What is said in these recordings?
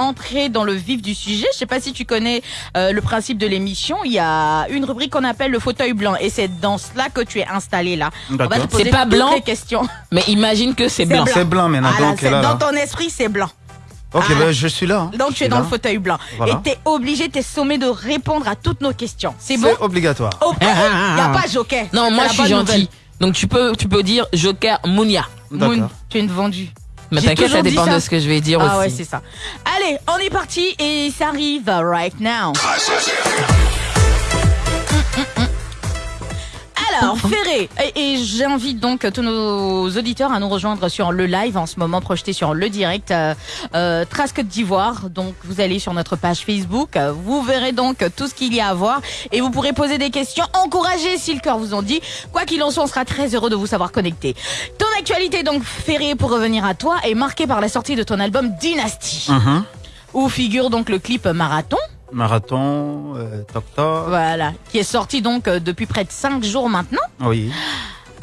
entrer dans le vif du sujet, je sais pas si tu connais euh, le principe de l'émission. Il y a une rubrique qu'on appelle le fauteuil blanc, et c'est dans cela que tu es installé là. On va te D'accord. poser pas toutes blanc les questions. Mais imagine que c'est blanc. C'est blanc maintenant, donc là, dans là. ton esprit, c'est blanc. Ok, Ah. ben, je suis là. hein. Donc tu es dans là. le fauteuil blanc. Voilà. Et t'es obligé, t'es sommé de répondre à toutes nos questions. C'est bon? C'est obligatoire. Oh, Il n'y a pas joker. Non, moi je suis gentil. nouvelle. Donc tu peux, tu peux dire Joker Mounia. Moon, tu es une vendue. Mais t'inquiète, ça dépend ça. de ce que je vais dire Ah ouais, aussi. c'est ça. Allez, on est parti et ça arrive right now. Alors, Ferré, et, et j'invite donc tous nos auditeurs à nous rejoindre sur le live en ce moment projeté sur le direct euh, euh, Trace Côte d'Ivoire. Donc, vous allez sur notre page Facebook, vous verrez donc tout ce qu'il y a à voir et vous pourrez poser des questions, encourager si le cœur vous en dit. Quoi qu'il en soit, on sera très heureux de vous savoir connecté. Ton actualité donc, Ferré, pour revenir à toi, est marquée par la sortie de ton album Dynasty, Mhm. où figure donc le clip Marathon. Marathon, euh, toc toc. Voilà, qui est sorti donc euh, depuis près de 5 jours maintenant. Oui.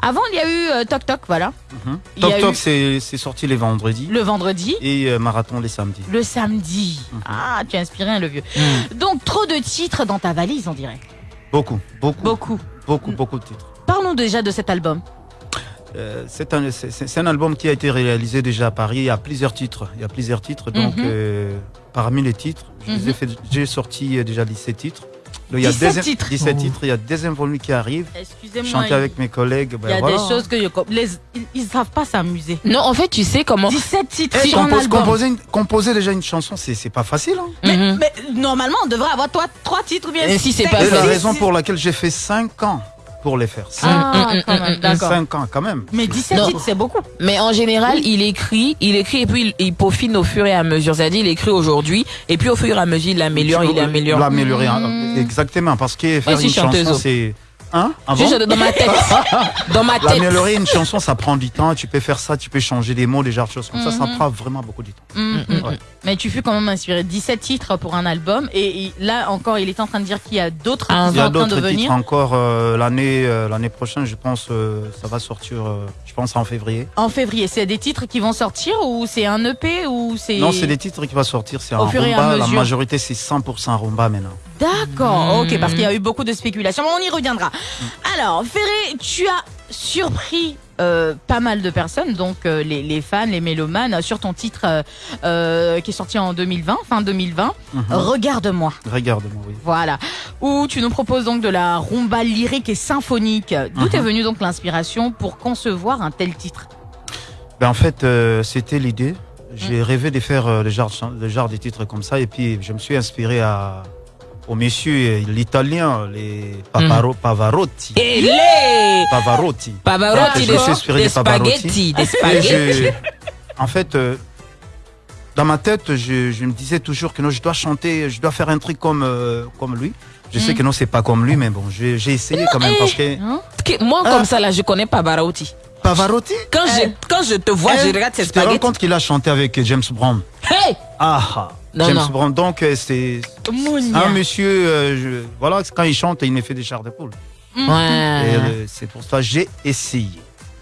Avant, il y a eu euh, Toc Toc, voilà. Mhm. Il y a Toc eu- toc, c'est c'est sorti les vendredis Le vendredi, et euh, marathon les samedis. le samedi. Mhm. Ah, tu as inspiré un le vieux. Mm. Donc, trop de titres dans ta valise, on dirait. Beaucoup, beaucoup, Beaucoup. beaucoup, beaucoup de titres. Parlons déjà de cet album. Euh, c'est un, c'est- c'est- c'est un album qui a été réalisé déjà à Paris. Il y a plusieurs titres. Il y a plusieurs titres. Donc, Mhm. euh, parmi les titres, Mhm. j'ai sorti euh, déjà 17 titres. Il y a 17 deuxième- titres. 17 Oh. titres. Il y a deuxième volume qui arrive. Excusez-moi. Chanter il- avec mes collègues. ben Il y a voilà. des choses que je les, ils, ils savent pas s'amuser. Non, en fait, tu sais comment. 17 titres Eh, compose- composer, une- composer déjà une chanson, c'est c'est pas facile. Hein. Mais, Mhm. mais normalement, on devrait avoir toi trois titres ou bien Et si c'est pas Et la raison pour laquelle j'ai fait 5 ans pour les faire. 5, Ah, Mm, mm, quand mm, même, mm, d'accord. ans quand même. Mais 17 Non. titres, c'est beaucoup. Mais en général, il écrit, il écrit et puis il, il peaufine au fur et à mesure. C'est-à-dire, il écrit aujourd'hui et puis au fur et à mesure, il l'améliore, il améliore. L'améliorer, exactement. Parce que faire une chanson, c'est. Hein Avant Juste dans ma tête. dans ma tête. L'améliorer une chanson, ça prend du temps. Tu peux faire ça, tu peux changer des mots, des genres de choses comme ça. Ça Mhm. prend vraiment beaucoup de temps. Mm, Ouais. mm. Mais tu fus quand même inspiré. 17 titres pour un album. Et, et là encore, il est en train de dire qu'il y a d'autres Ah, qui Il y sont a en train de d'autres titres venir. encore euh, l'année euh, l'année prochaine. Je pense euh, ça va sortir. Pense en février. En février, c'est des titres qui vont sortir ou c'est un EP ou c'est... Non, c'est des titres qui vont sortir. C'est Au en fur et à rumba. La majorité, c'est 100% rumba maintenant. D'accord, Mm. ok, parce qu'il y a eu beaucoup de spéculations, mais on y reviendra. Mm. Alors, Ferré, tu as surpris euh, pas mal de personnes, donc euh, les, les fans, les mélomanes, sur ton titre euh, euh, qui est sorti en 2020, fin 2020, Mhm. Regarde-moi. Regarde-moi, oui. Voilà, où tu nous proposes donc de la rumba lyrique et symphonique. D'où Mhm. est venue donc l'inspiration pour concevoir un tel titre? Ben, en fait, euh, c'était l'idée. Mm. J'ai rêvé de faire euh, le, genre, le genre de titres comme ça. Et puis, je me suis inspiré à, au monsieur, l'italien, les Paparo- Pavarotti. Et les Pavarotti. Pavarotti, Je suis inspiré des spaghettis, spaghettis. je- en fait, euh, dans ma tête, je, je me disais toujours que non, je dois chanter, je dois faire un truc comme, euh, comme lui. Je sais Mm. que non, c'est pas comme lui, mais bon, j'ai essayé quand même parce que Hein? Que- Moi, Ah. comme ça, là, je connais Pavarotti. Pavarotti? Quand, je, quand je te vois, eh, je regarde ces tu te rends spaghettis. compte qu'il a chanté avec James Brown. Hey Ah, ah. Non, James non. Brown. Donc euh, c'est un monsieur, euh, je- voilà, quand il chante, il me fait des chars de poule. Euh, c'est pour ça que j'ai essayé.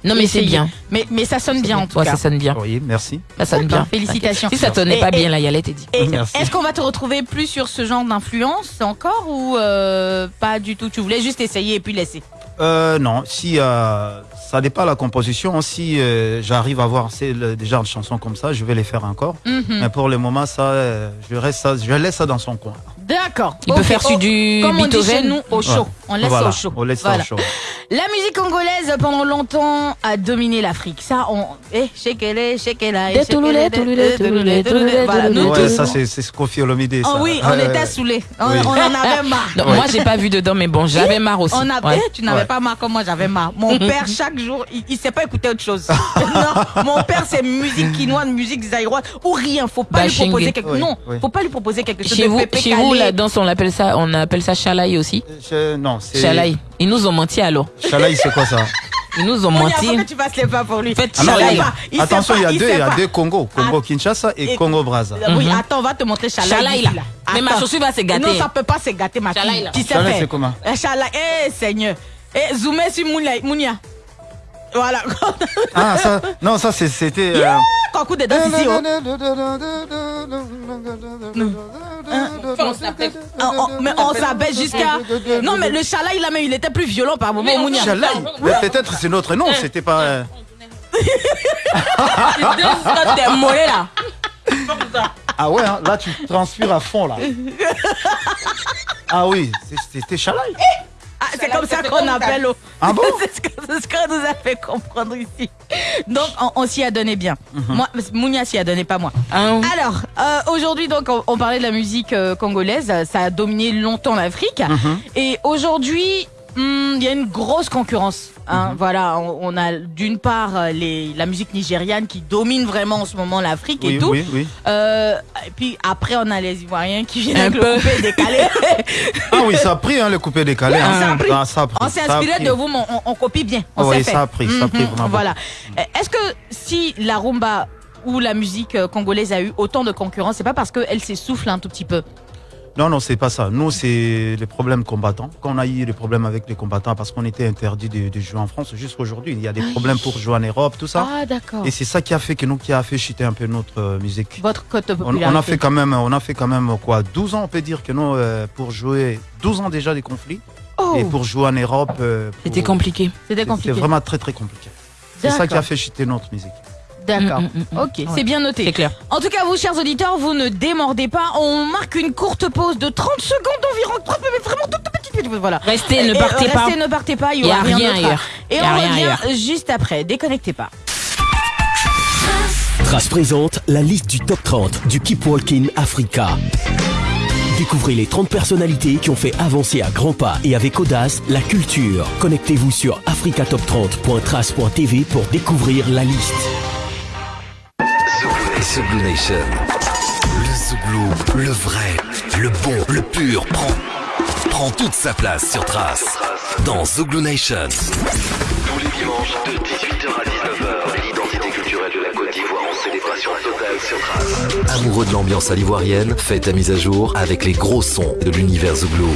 Non, mais c'est bien. Mais, mais ça sonne bien en tout Ouais, cas. ça sonne bien. Oui, merci. Ça sonne bien. félicitations. Si ça sonnait Et- pas et- bien, là, y allait, t'es dit. Est-ce qu'on va te retrouver plus sur ce genre d'influence encore ou euh, pas du tout? Tu voulais juste essayer et puis laisser Euh, non, si euh, ça dépend de la composition, si euh, j'arrive à voir c'est le- des genres de chansons comme ça, je vais les faire encore. Mhm. Mais pour le moment, ça, euh, je, reste ça, je laisse ça dans son coin. D'accord. Il peut faire oh, sur du Comme on dit chez nous, au chaud. Ouais. On laisse Voilà, au chaud. On laisse Voilà. ça au chaud. La musique congolaise pendant longtemps a dominé l'Afrique. Ça, on. Eh, shekele, shekela. Ouais, ça, c'est c'est Kofi Olomide. Oh ça. oui, on Ouais, était saoulés. On, Oui. on en avait marre. Non. Moi, j'ai pas vu dedans, mais bon, j'avais marre aussi. On a, Ouais. eh, tu n'avais pas marre comme moi, j'avais marre. Mon père, chaque jour, il, il sait pas écouter autre chose. non, mon père, c'est musique quinoise, musique zaïroise ou rien. Faut pas lui Bashingé. proposer quelque non, faut pas lui proposer quelque chose Chez de vous, la danse, on appelle ça, on appelle ça chalaï aussi. Je- non, c'est. Chalaï. Ils nous ont menti alors. Chalaï, c'est quoi ça? Ils nous ont a menti. faut que tu fasses les pas pour lui? Faites Il sait Chalaï. il Attention, il y a deux, sait il y a deux Congo, Congo Ah. Kinshasa et, Et- Congo Brazza. Oui, Mhm. attends, on va te montrer Chalaï. Chalaï, là. Mais ma Attends. chaussure va se gâter. Non, ça peut pas se gâter, ma Chalaï, là. Qui sait Chalaï, c'est comment? Eh, Chalaï, eh, Seigneur. Eh, zoomez sur Mounia. Voilà. Ah, ça, non, ça, c'est- c'était. euh, de danse ici. oh. Ah, on- mais on s'abaisse jusqu'à. Non, mais le chala, il a mais il était plus violent par moment, Mounia. Mais peut-être c'est notre nom, c'était pas. euh, là. Ah ouais, hein, là tu transpires à fond là. Ah oui, c'était Chalaï. Ah, c'est comme ça qu'on appelle. Ah bon C'est ce qu'on nous a fait comprendre ici. Donc, on, on s'y a donné bien. Mhm. Moi, Mounia s'y a donné, pas moi. Hein. Alors, euh, aujourd'hui, donc, on, on parlait de la musique euh, congolaise. Ça a dominé longtemps l'Afrique. Mhm. Et aujourd'hui, il y a une grosse concurrence. hein. Mhm. Voilà, on, on a d'une part euh, les, la musique nigériane qui domine vraiment en ce moment l'Afrique et Oui, tout. oui, oui. Euh, et puis après, on a les Ivoiriens qui viennent Un avec peu. le coupé décalé. Ah oui, ça a pris hein, le coupé décalé. hein. Ça a pris. Ah, ça a pris, on s'est inspiré de vous, mais on, on copie bien. On Oui, fait. ça a pris, ça a pris Mhm, vraiment Voilà. Euh, Est-ce que si la rumba ou la musique euh, congolaise a eu autant de concurrence, c'est pas parce qu'elle s'essouffle un tout petit peu? Non, non, c'est pas ça. Nous, c'est les problèmes combattants. Quand on a eu des problèmes avec les combattants, parce qu'on était interdit de, de jouer en France jusqu'aujourd'hui, il y a des problèmes pour jouer en Europe, tout ça. Ah, d'accord. Et c'est ça qui a fait que nous, qui a fait chuter un peu notre euh, musique. Votre cote de On, popularité. on a fait quand même, on a fait quand même quoi, 12 ans, on peut dire que nous, euh, pour jouer, 12 ans déjà des conflits, Oh, et pour jouer en Europe, euh, pour- C'était compliqué. c'était c'est compliqué. vraiment très très compliqué. C'est ça qui a fait chuter notre musique. D'accord. Mm, mm, mm. Ok, Ouais. c'est bien noté. C'est clair. En tout cas, vous, chers auditeurs, vous ne démordez pas. On marque une courte pause de 30 secondes environ. Mais vraiment toute petite. Voilà. Restez, ne partez pas. Restez, ne partez pas. Il y y aura a rien, rien d'autre. ailleurs. Et Il y on a rien revient ailleurs. juste après. Déconnectez pas. Trace présente la liste du top 30 du Keep Walking Africa. Découvrez les 30 personnalités qui ont fait avancer à grands pas et avec audace la culture. Connectez-vous sur africatop30.trace.tv pour découvrir la liste. Zouglou Nation. Le Zouglou, le vrai, le bon, le pur, prend, prend toute sa place sur Trace. Dans Zouglou Nation. Tous les dimanches de 18h à 19h, l'identité culturelle de la Côte d'Ivoire en célébration totale sur Trace. Amoureux de l'ambiance à l'ivoirienne, fais ta mise à jour avec les gros sons de l'univers Zouglou.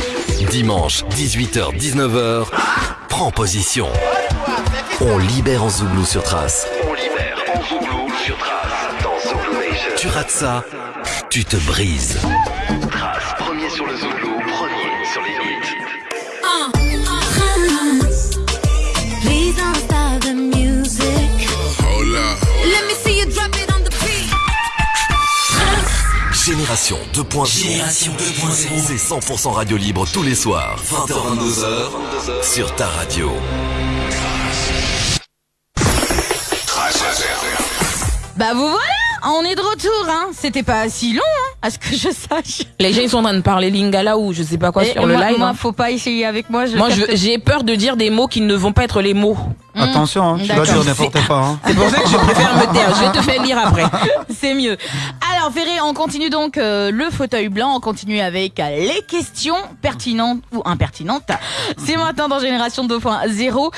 Dimanche, 18h, 19h, prends position. On libère en Zouglou sur Trace. On libère en Zouglou sur Trace. Tu rates ça, tu te brises. Trace, premier sur le Zouglou, premier sur les hits. Please don't stop the music. Hold up. Let me see you drop it on the beat. Génération 2.0. Génération 2.0. C'est 100% radio libre tous les soirs. 20h, 22h. Sur ta radio. Bah vous voilà, on est de retour. Hein. C'était pas si long, hein, à ce que je sache. Les gens ils sont en train de parler lingala ou je sais pas quoi Et- sur le moi, live. moi, hein. faut pas essayer avec moi. Je Moi j'ai peur de dire des mots qui ne vont pas être les mots. Attention, hein, tu dois. D'accord. dire n'importe quoi. hein. C'est pour ça que je préfère me taire. Je vais te faire lire après. C'est mieux. Alors Ferré, on continue donc euh, le fauteuil blanc. On continue avec euh, les questions pertinentes ou impertinentes. C'est maintenant dans Génération 2.0.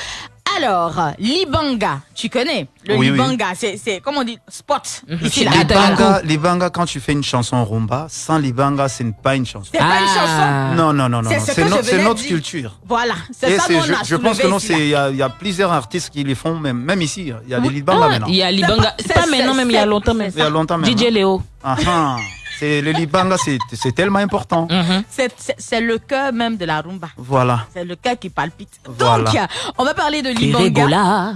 Alors, Libanga, tu connais le Oui. Libanga, c'est c'est comment on dit spot ici là. Ah, Libanga, Libanga, quand tu fais une chanson rumba, sans Libanga, ce n'est pas une chanson. C'est pas une chanson. Ah. Non, non, non, non. C'est non. ce C'est no- c'est notre dire. culture. Voilà, c'est ça c'est- qu'on je, a je pense que non, c'est il y, a- il y a plusieurs artistes qui les font, même, même ici. Il y a des. Libanga Ah, maintenant. il y a Libanga. pas- C'est pas c'est- maintenant, même il y a longtemps. même. Il y a longtemps même. DJ Léo. Ah, ah. C'est le Libanga, c'est tellement important. Mhm. C'est- le cœur même de la rumba. Voilà. C'est le cœur qui palpite. Voilà. Donc, on va parler de Libanga. Régola.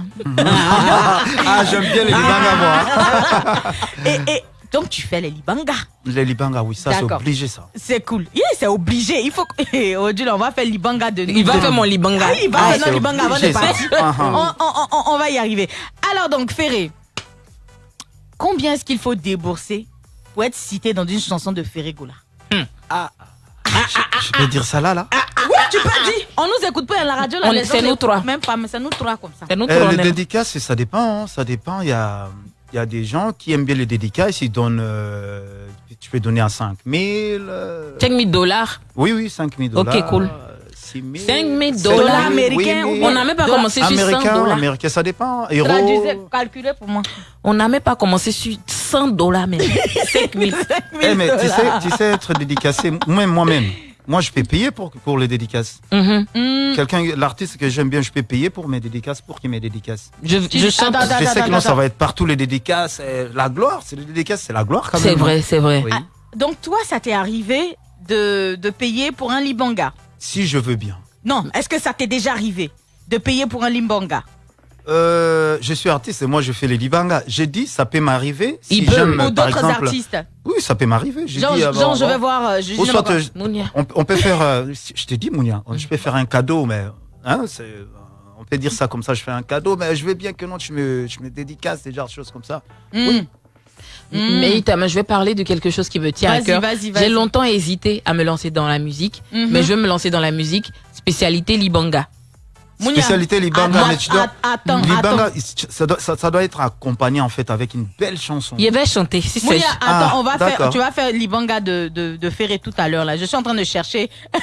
Ah, j'aime bien les Libanga, moi. Et, et donc, tu fais les Libanga. Les Libanga, oui, ça, c'est obligé, ça. C'est cool. Yeah, c'est obligé. Il faut que. Eh, Aujourd'hui, on va faire Libanga de Il va faire mon Libanga. Ah, il va Ah, faire Libanga avant de partir. Ah, ah. On, on- on- on va y arriver. Alors, donc, Ferré, combien est-ce qu'il faut débourser pour être cité dans une chanson de Ferré Goula Je peux dire ça là, là Oui, tu peux dire. On nous écoute pas à la radio. Là, On- les c'est nous trois. Même pas, mais c'est nous trois comme ça. C'est Euh, on Les dédicaces, ça dépend. hein, Ça dépend. Il y a, il y a des gens qui aiment bien les dédicaces. Ils donnent. euh, tu peux donner à 5 000. euh, 5 000 dollars. Oui, oui, 5 000 dollars. Ok, cool. 6 000. 5 000 7 dollars américains On n'a même pas Dollars. commencé sur 100 Américain, dollars. américain, ça dépend. Euro. Traduisez, calculez pour moi. On n'a même pas commencé sur 100 dollars même. 5 000. Eh, mais tu sais, tu sais être dédicacé, même moi-même. Moi, je peux payer pour, pour les dédicaces. Mhm. Hmm, Quelqu'un, l'artiste que j'aime bien, je peux payer pour mes dédicaces, pour qu'il mes dédicaces. Je, je chante. Attends, attends, je sais que non, ça va être partout les dédicaces. La gloire, c'est les dédicaces, c'est la gloire quand même. C'est vrai, c'est vrai. Oui. Ah. Donc toi, ça t'est arrivé de, de payer pour un libanga? Si je veux bien. Non, est-ce que ça t'est déjà arrivé de payer pour un libanga Euh, je suis artiste et moi je fais les libangas. J'ai dit, ça peut m'arriver si j'aime, Ou d'autres artistes Oui, ça peut m'arriver. Genre, dit, ah, genre, bon, je vais voir. euh, je- Ou je- soit, euh, Mounia. on, on peut faire, euh, je te dis, Mounia, je peux faire un cadeau, mais hein, on peut dire ça comme ça, je fais un cadeau, mais je veux bien que non, tu me, tu me dédicaces, des genres de choses comme ça. Hmm. Oui. Hmm. Mais je vais parler de quelque chose qui me tient à cœur. J'ai longtemps hésité à me lancer dans la musique, Mhm. mais je veux me lancer dans la musique spécialité libanga. Spécialité libanga, mais tu dois, attends, libanga, ça doit, ça, ça doit être accompagné en fait avec une belle chanson. Il va chanter, si c'est. Mounia, attends, Ah, on va faire, d'accord. tu vas faire l'ibanga de, de, de Ferré tout à l'heure là. Je suis en train de chercher.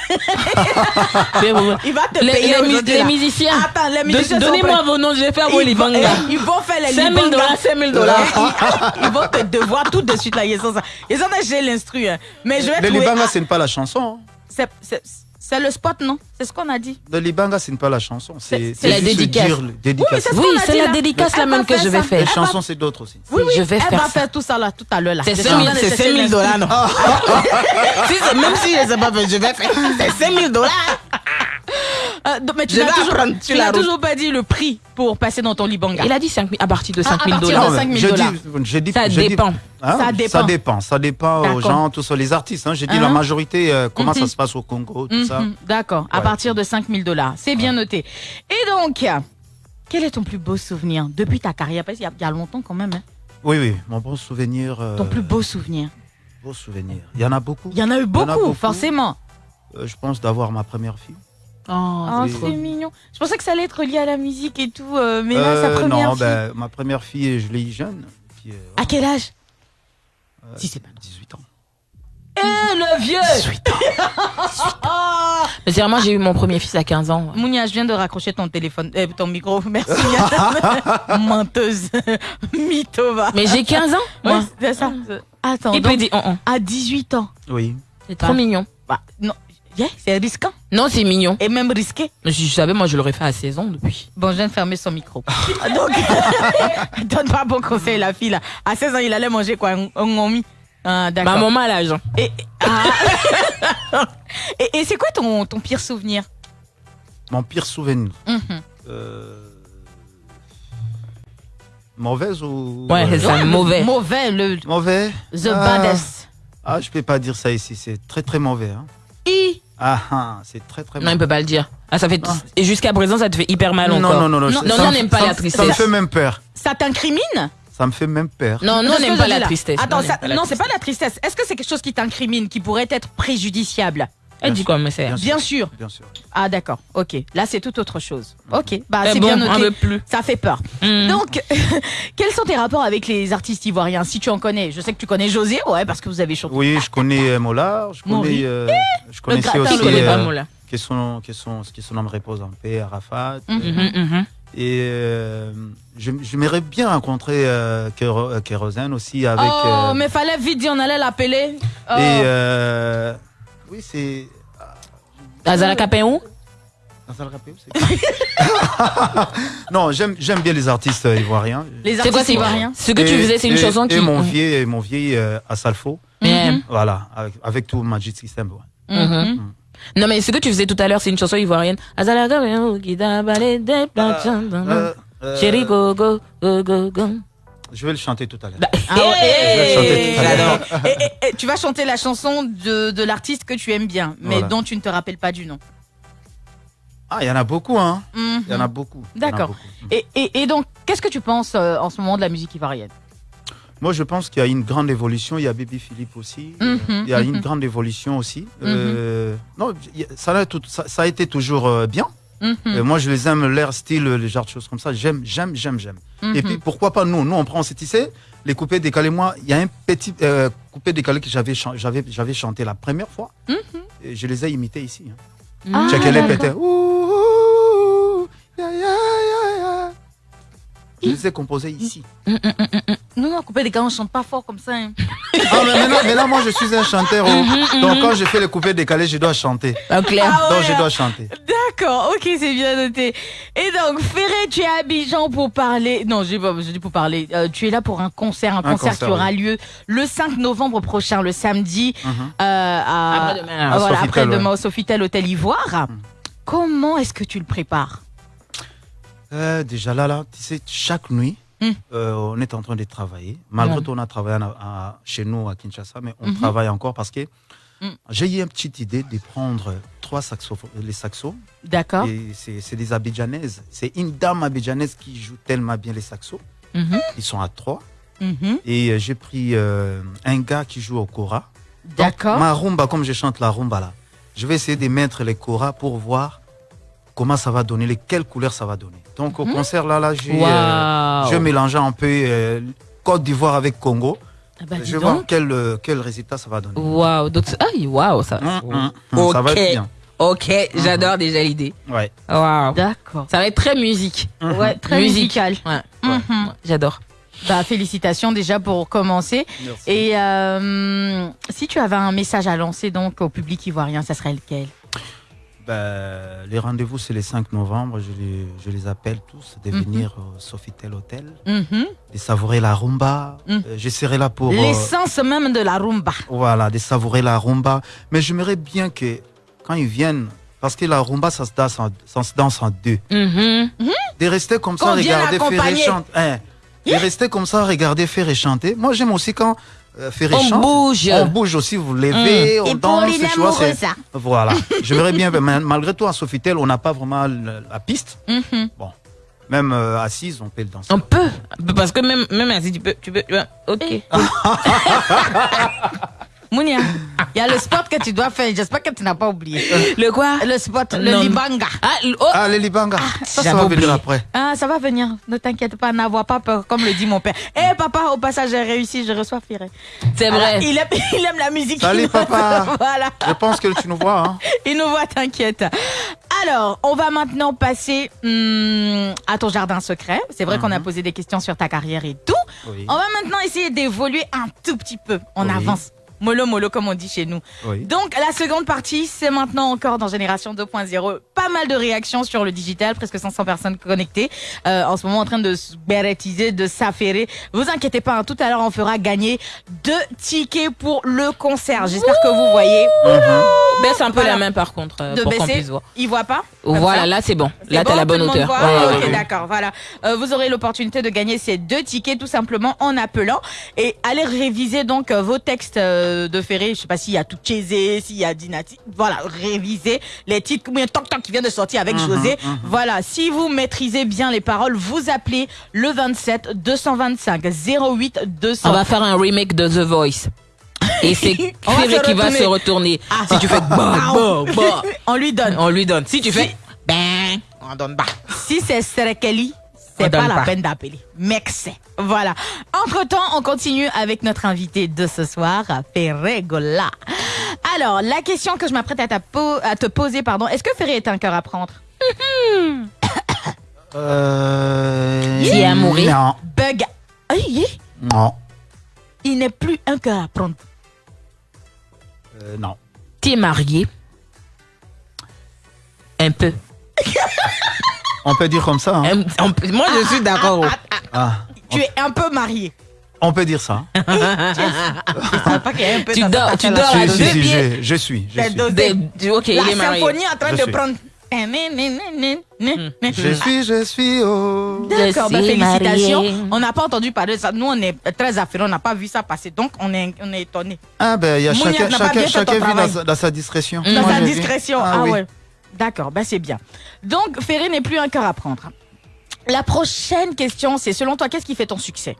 Il va te Les, payer les les musiciens. Attends, les musiciens Donnez-moi vos noms, je vais faire vos vont, libanga. eh, ils vont faire les 5 000 libanga. dollars, 5 000 dollars. Ils vont te devoir tout de suite là. Ils sont ça. Ils sont j'ai l'instru. hein. Mais je vais Le trouver. libanga, Ah, c'est pas la chanson. hein. c'est- c'est- le spot, non? C'est ce qu'on a dit. Le libanga, c'est pas la chanson. C'est la dédicace. dire dédicace. Oui, c'est ce Oui, la dédicace la même que je vais faire. Les chansons, c'est d'autres aussi. Oui, oui, Je vais elle faire va faire tout ça là tout à l'heure là. C'est Je 5 suis en 000 train de c'est chercher 5 000 l'instru. dollars, non? Même si je sais pas faire, je vais faire. C'est 5 000 dollars. Euh, donc, mais tu n'as toujours, tu la pas dit le prix pour passer dans ton libanga. Il a dit 5 000 à partir de Ah, 5 à 000 partir dollars. de Non, 5 000 je dis- dit- Ça dépend. Hein, Ça dépend. Ça dépend. Ça dépend aux gens, tous les artistes. Hein. J'ai dit Hein la majorité, euh, comment Mhm. ça se passe au Congo, tout ça. Mhm, D'accord, à partir de 5 000 dollars. C'est bien noté. Et donc, quel est ton plus beau souvenir depuis ta carrière? Parce qu'il y a- il y, a longtemps quand même. hein. Oui, oui, mon bon souvenir. euh, Ton plus beau souvenir. beau souvenir. Il y en a beaucoup. Il y en a eu a beaucoup, beaucoup. forcément. Euh, je pense d'avoir ma première fille. Oh, Oh, c'est mignon. Je pensais que ça allait être lié à la musique et tout, euh, mais là, sa Euh, première non, fille. ben, ma première fille, je l'ai eu jeune. Puis, euh, À quel âge? euh, si c'est pas- 18 ans. Eh, le vieux Mais c'est vraiment, j'ai eu mon premier fils à 15 ans. Mounia, je viens de raccrocher ton téléphone, euh, ton micro. Merci. Menteuse. Mythova. Mais j'ai 15 ans, moi. Ouais, c'est ça. Attends, Il peut donc, dire, oh, oh. à 18 ans. Oui. c'est trop mignon. Bah, non. Yeah, c'est risquant. Non, c'est mignon. Et même risqué. Mais Si je savais, moi, je l'aurais fait à 16 ans depuis. Bon, je viens de fermer son micro. Donc, donne pas bon conseil, la fille, là. À 16 ans, il allait manger quoi? Un un ngomi Ah, Ma d'accord. maman a l'âge. Et, ah. et, et c'est quoi ton, ton pire souvenir? Mon pire souvenir. Mhm. Euh, Mauvaise ou? Ouais, c'est ça, mauvais. Mauvais, le Mauvais the Ah. baddest. Ah, je peux pas dire ça ici. C'est très, très mauvais. Hein. I. Ah, ah, c'est très, très Non, il peut pas le dire. Ah, ça fait Et jusqu'à présent, ça te fait hyper mal non, encore. non, non, non, Non, je- non, ça non, on n'aime pas ça la me- Ça me tristesse. fait même peur. Ça t'incrimine? Ça me fait même peur. Non, C'est on n'aime pas la tristesse. Attends, non, c'est pas la tristesse. Est-ce que c'est quelque chose qui t'incrimine, qui pourrait être préjudiciable? Elle dit quoi, mais c'est. Bien sûr. Bien sûr. Ah, d'accord. Ok. Là, c'est tout autre chose. Ok. Bah, c'est bon, bien on noté. veut plus. Ça fait peur. Mm. Donc, quels sont tes rapports avec les artistes ivoiriens, si tu en connais Je sais que tu connais José, ouais, parce que vous avez chanté. Oui, je connais euh, Mollard. Je connais. euh, je connaissais aussi. le Qui connaît pas, euh, qui son, qui son, qui son âme repose en paix, Arafat. Mhm. Mhm, mhm. Et euh, je, je m'aimerais bien rencontrer euh, Kéro- euh, Kérosène aussi avec. oh, euh, mais fallait vite dire, on allait l'appeler. Oh. Et euh, oui, c'est. Azala Capéon non, j'aime j'aime bien les artistes euh, ivoiriens. les C'est artistes quoi, c'est ivoiriens? Ce que tu faisais, c'est une chanson et qui. mon vieil, et mon vieil euh, Assalfo, Yeah. Mhm. voilà, avec, avec tout Magic System. ouais. Mhm. Non, mais ce que tu faisais tout à l'heure, c'est une chanson ivoirienne. Azala Capéon, qui t'a balé. Euh, euh, Chérie, go, go, go, go, go. Je vais le chanter tout à l'heure. Ah tu vas chanter la chanson de, de l'artiste que tu aimes bien, mais Voilà. dont tu ne te rappelles pas du nom. Ah, il y en a beaucoup, hein. Mhm. Il y en a beaucoup. En a D'accord. beaucoup. Et, et- et donc, qu'est-ce que tu penses euh, en ce moment de la musique ivoirienne? Moi, je pense qu'il y a une grande évolution. Il y a Baby Philippe aussi. Mhm, Il y a mhm. une grande évolution aussi. Euh, non, il y a- ça, a tout- ça, ça a été toujours euh, bien. Mhm, Euh, moi, je les aime, leur style, les genres de choses comme ça. J'aime, j'aime, j'aime, j'aime. mhm. Et puis, pourquoi pas nous? Nous, on prend, c'est, tu sais, les coupés décalés. Moi, il y a un petit euh, coupé décalé que j'avais, j'avais, j'avais chanté la première fois. Et je les ai imités ici. Hein. Ah, pétait. Je les ai composés ici. Non, non, couper des calés, on chante pas fort comme ça. hein. Ah, mais, maintenant- mais là, moi, je suis un chanteur. oh. Donc, quand je fais le coupé décalé, je dois chanter. Clair. Ah ouais, Donc, je hein. dois chanter. D'accord, ok, c'est bien noté. Et donc, Ferré, tu es à Abidjan pour parler. Non, j'ai pas, je dis pour parler. Euh, tu es là pour un concert, un, concert, concert, qui aura oui. lieu le 5 novembre prochain, le samedi, Mhm. euh, à, Après-demain, euh, à voilà, Sofitel, après-demain ouais. au Sofitel Hôtel Ivoire. Mhm. Comment est-ce que tu le prépares? Euh, déjà là, là, tu sais, chaque nuit, Mm. euh, on est en train de travailler. Malgré tout, on a travaillé à- à- chez nous à Kinshasa, mais on Mhm. travaille encore parce que Mm. j'ai eu une petite idée de prendre trois saxos, les saxos. D'accord. C'est des abidjanaises. C'est une dame abidjanaise qui joue tellement bien les saxos. Mhm, Ils sont à trois. mhm. Et euh, j'ai pris euh, un gars qui joue au kora. D'accord. Ma rumba, comme je chante la rumba là, je vais essayer de mettre les koras pour voir comment ça va donner, les, quelles couleurs ça va donner. Donc au concert là, là j'ai euh, Waouh. je mélangeais un peu euh, Côte d'Ivoire avec Congo. Ah bah, je vais voir donc. quel, euh, quel résultat ça va donner. Waouh. Aïe, waouh, ça. Hum, hum, Ça va être bien. Ok, j'adore déjà l'idée. Ouais. Waouh. D'accord. Ça va être très musique. Ouais, très musical. Ouais. ouais, ouais, J'adore. Bah, félicitations déjà pour commencer. Merci. Et euh, si tu avais un message à lancer donc au public ivoirien, ça serait lequel? Ben, les rendez-vous, c'est le 5 novembre. Je les, je les appelle tous de Mhm. venir au Sofitel Hotel, Mhm. de savourer la rumba. Mhm. Euh, je serai là pour. euh, L'essence même de la rumba. Voilà, de savourer la rumba. Mais j'aimerais bien que quand ils viennent, parce que la rumba, ça se danse en, ça se danse en deux. De rester comme Qu'on ça, regarder Ferré accompagner. chanter. Hein, de rester comme ça, regarder Ferré chanter. Moi, j'aime aussi quand euh, On chante. bouge. On bouge aussi, vous levez, on Et pour danse. les tu vois, ça. Voilà. J'aimerais bien, mais malgré tout, à Sofitel, on n'a pas vraiment la, la piste. Mhm. Même euh, assise, on peut le danser. On peut. Parce que même, même ainsi, tu peux, tu peux, tu peux- Ok. Mounia, il y a le spot que tu dois faire. J'espère que tu n'as pas oublié. Le quoi? Le spot, le Non. Libanga. Ah, l- oh. Ah, les Libanga. ça, va oublié. venir après. Ah, ça va venir. Ne t'inquiète pas, n'avoir pas peur, comme le dit mon père. Eh, papa, au passage, j'ai réussi, je reçois Ferré. c'est vrai. il, aime, il aime la musique. Salut, papa. voilà. Je pense que tu nous vois. Hein. Il nous voit, t'inquiète. Alors, on va maintenant passer hum, à ton jardin secret. C'est vrai qu'on a posé des questions sur ta carrière et tout. Oui. On va maintenant essayer d'évoluer un tout petit peu. On Oui. avance. Mollo, mollo, comme on dit chez nous. Oui. Donc, la seconde partie, c'est maintenant encore dans Génération 2.0. Pas mal de réactions sur le digital, presque 500 personnes connectées. Euh, en ce moment, en train de se bérétiser, de s'affairer. Vous inquiétez pas, hein, tout à l'heure, on fera gagner deux tickets pour le concert. J'espère que vous voyez. Baisse un peu Voilà. la main par contre euh, De pour baisser. puisse voir. Il voit pas Voilà, ça là c'est bon. Là t'as bon, la bonne hauteur. voit Ouais, ouais, ok, ouais. d'accord, voilà. Euh, vous aurez l'opportunité de gagner ces deux tickets tout simplement en appelant et allez réviser donc euh, vos textes euh, de Ferré. Je sais pas s'il y a tout Chésé, s'il y a Dinati. Voilà, révisez les titres. A Toc Toc qui vient de sortir avec José. Voilà, si vous maîtrisez bien les paroles, vous appelez le 27 225 08 200. On va faire un remake de The Voice. Et c'est Ferré qui va se retourner. Ah. Si tu fais bah, bah, bah, On lui donne. on lui donne. Si tu fais ben, on donne pas. Si c'est Serekeli, c'est pas la pas. peine d'appeler. Mec, c'est. Voilà. Entre temps, on continue avec notre invité de ce soir, Ferré Gola. Alors, la question que je m'apprête à, à te poser, pardon, est-ce que Ferré est un cœur à prendre? Euh... Tu es amoureux Non. Bug. Non. il n'est plus un cœur à prendre. Euh, non. T'es marié? Un peu. On peut dire comme ça. hein. Moi je suis d'accord. Ah. Tu es un peu marié. On peut dire ça. Peu Tu dors- tu dors à deux pieds. je, je suis. Je suis. dosé. De- ok, La il est marié. symphonie en train Je de suis. prendre. Je suis, je suis. Oh. D'accord, bah, félicitations. mariée. On n'a pas entendu parler de ça. Nous, on est très affairés, on n'a pas vu ça passer. Donc, on est, on est étonnés. Ah ben, il y a chacun, vit dans sa, dans sa discrétion. Dans Moi, sa discrétion. Ah, oui. ouais. D'accord, bah c'est bien. Donc, Ferré n'est plus un cœur à prendre. La prochaine question, c'est selon toi, qu'est-ce qui fait ton succès?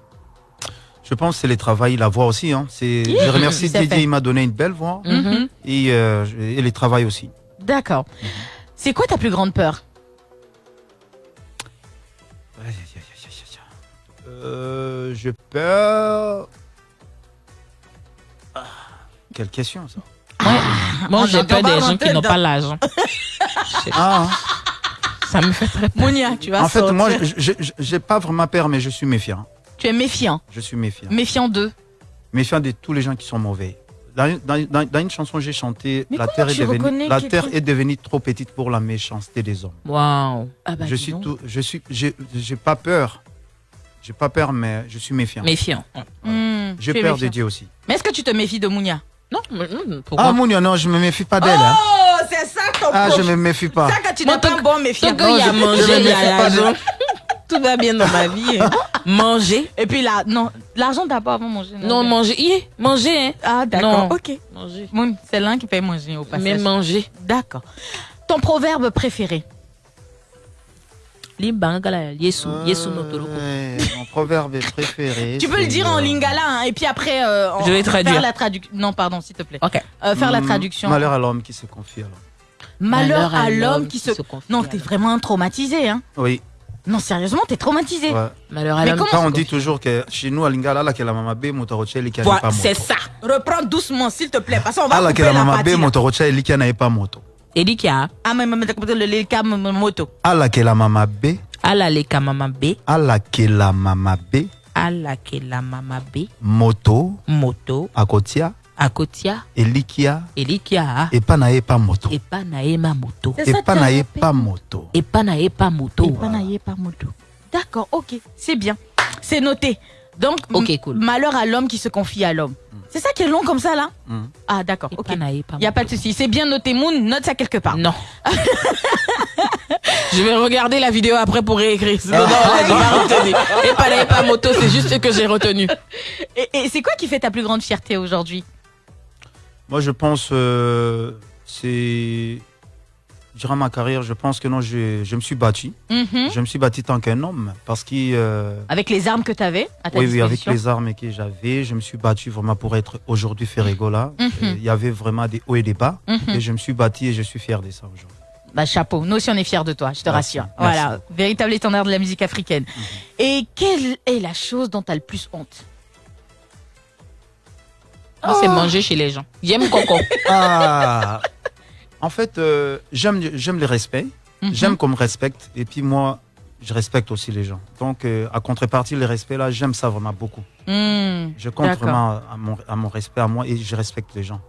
Je pense que c'est le travail, la voix aussi. Hein. C'est, je remercie c'est Didier, fait. il m'a donné une belle voix. Mhm. Et, euh, je- et le travail aussi. D'accord. C'est quoi ta plus grande peur? Aïe, aïe, aïe, aïe, aïe, aïe. Euh, je peur. Ah, quelle question ça Moi on j'ai peur des gens qui n'ont pas l'argent. ah, Ça me fait très peur. Monia, tu vas En fait, sortir. moi, je- je- j'ai pas vraiment peur, mais je suis méfiant. Tu es méfiant. Je suis méfiant. Méfiant d'eux. Méfiant de tous les gens qui sont mauvais. Dans, dans- dans- dans une chanson, j'ai chanté Mais La comment terre, est tu reconnais devenue, la terre trop- est devenue trop petite pour la méchanceté des hommes. Waouh. Ah bah, je dis suis donc. tout, je suis, j'ai j'ai pas peur. J'ai pas peur, mais je suis méfiant. Méfiant. Hmm, J'ai tu es peur de méfiant. Dieu aussi. Mais est-ce que tu te méfies de Mounia? Non, mais non, pourquoi Ah, Mounia, non, je me méfie pas d'elle. hein. C'est ça ton Ah, je me méfie pas. Ça, quand tu n'es pas bon. Tant qu'il y a me il y a méfie l'argent. Tout va bien dans ma vie. hein. Manger. Et puis là, non, l'argent d'abord avant manger. Non, manger. Yeah, manger, hein. Ah, d'accord. Non. Ok. Manger. C'est l'un qui paye manger au passage. Mais manger. D'accord. Ton proverbe préféré? Limbangala, Yesu, Yesu no toro. Ouais, Mon proverbe préféré. Tu peux le dire en lingala hein, et puis après euh, en- Je vais traduire. faire la traduction. Non, pardon, s'il te plaît. Ok. Euh, faire la mm, traduction. Malheur à l'homme qui se confie alors. Malheur à l'homme qui se. confie. Non, t'es vraiment traumatisé, hein. Oui. Non, sérieusement, t'es traumatisé. ouais. Malheur à Mais l'homme. comment- se on dit toujours que chez nous à Lingala, là, que la mama B, motorocha, il n'y a Voilà, pas moto. c'est ça. Reprends doucement, s'il te plaît, parce qu'on va Ah, là, que couper la la mama partie. B, là. n'y a pas moto. Edikia, Ah, mais mais, mais, le le cas m- m- moto. Ah, là, que la mama B, ala le kamama B, là, que la mama B, ala ke la mama B, moto, moto, akotia, akotia, elikia, elikia, et pas nae pas moto. epa na ye ma moto. As nae rappelé. pas moto. Epa na ye pa moto. Et pas naillé par moto. D'accord, ok, c'est bien. C'est noté. Donc, cool. malheur à l'homme qui se confie à l'homme. C'est ça qui est long comme ça, là? Mm. Ah, d'accord, Il n'y a pas de souci. C'est bien noté, Moon. Note ça quelque part. Non. Je vais regarder la vidéo après pour réécrire. Non, non, j'ai pas retenu. Et pas la pas moto, c'est juste ce que j'ai retenu. Et, et c'est quoi qui fait ta plus grande fierté aujourd'hui? Moi, je pense, euh, c'est. Durant ma carrière, je pense que non, je, je me suis battu. Mhm. Je me suis battu tant qu'un homme parce que. euh, Avec les armes que tu avais à ta oui, oui, avec les armes que j'avais, je me suis battu vraiment pour être aujourd'hui Ferregola. Mhm. Euh, Il y avait vraiment des hauts et des bas. Mhm. Et je me suis battu et je suis fier de ça aujourd'hui. Bah, chapeau. Nous aussi, on est fiers de toi, je te Merci. rassure. Merci. Voilà, véritable étendard de la musique africaine. Et quelle est la chose dont tu as le plus honte? Moi, c'est manger chez les gens. J'aime coco. Ah En fait, euh, j'aime j'aime le respect. Mhm. J'aime qu'on me respecte. Et puis moi, je respecte aussi les gens. Donc, euh, à contrepartie, le respect, là, j'aime ça vraiment beaucoup. Hmm, Je compte D'accord. vraiment à mon, à mon respect à moi et je respecte les gens.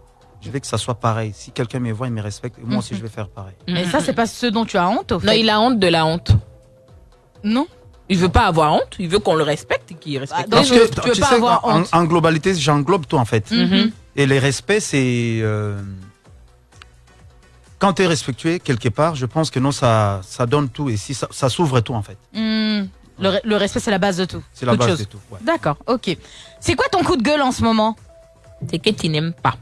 Je veux que ça soit pareil. Si quelqu'un me voit, il me respecte. Moi aussi, Mhm. je vais faire pareil. Mais ça, c'est pas ce dont tu as honte, au fait. Non, il a honte de la honte. Non Il veut pas avoir honte, il veut qu'on le respecte et qu'il respecte. donc, Parce que tu veux tu pas sais, avoir en, honte. en globalité, j'englobe tout en fait. Mhm. Et les respects, c'est. euh, quand tu es respectué quelque part, je pense que non, ça, ça donne tout. Et si ça, ça s'ouvre tout en fait. Hmm, Le, re- le respect, c'est la base de tout. C'est la Toute base chose. de tout. ouais. D'accord, ok. C'est quoi ton coup de gueule en ce moment? C'est que tu n'aimes pas.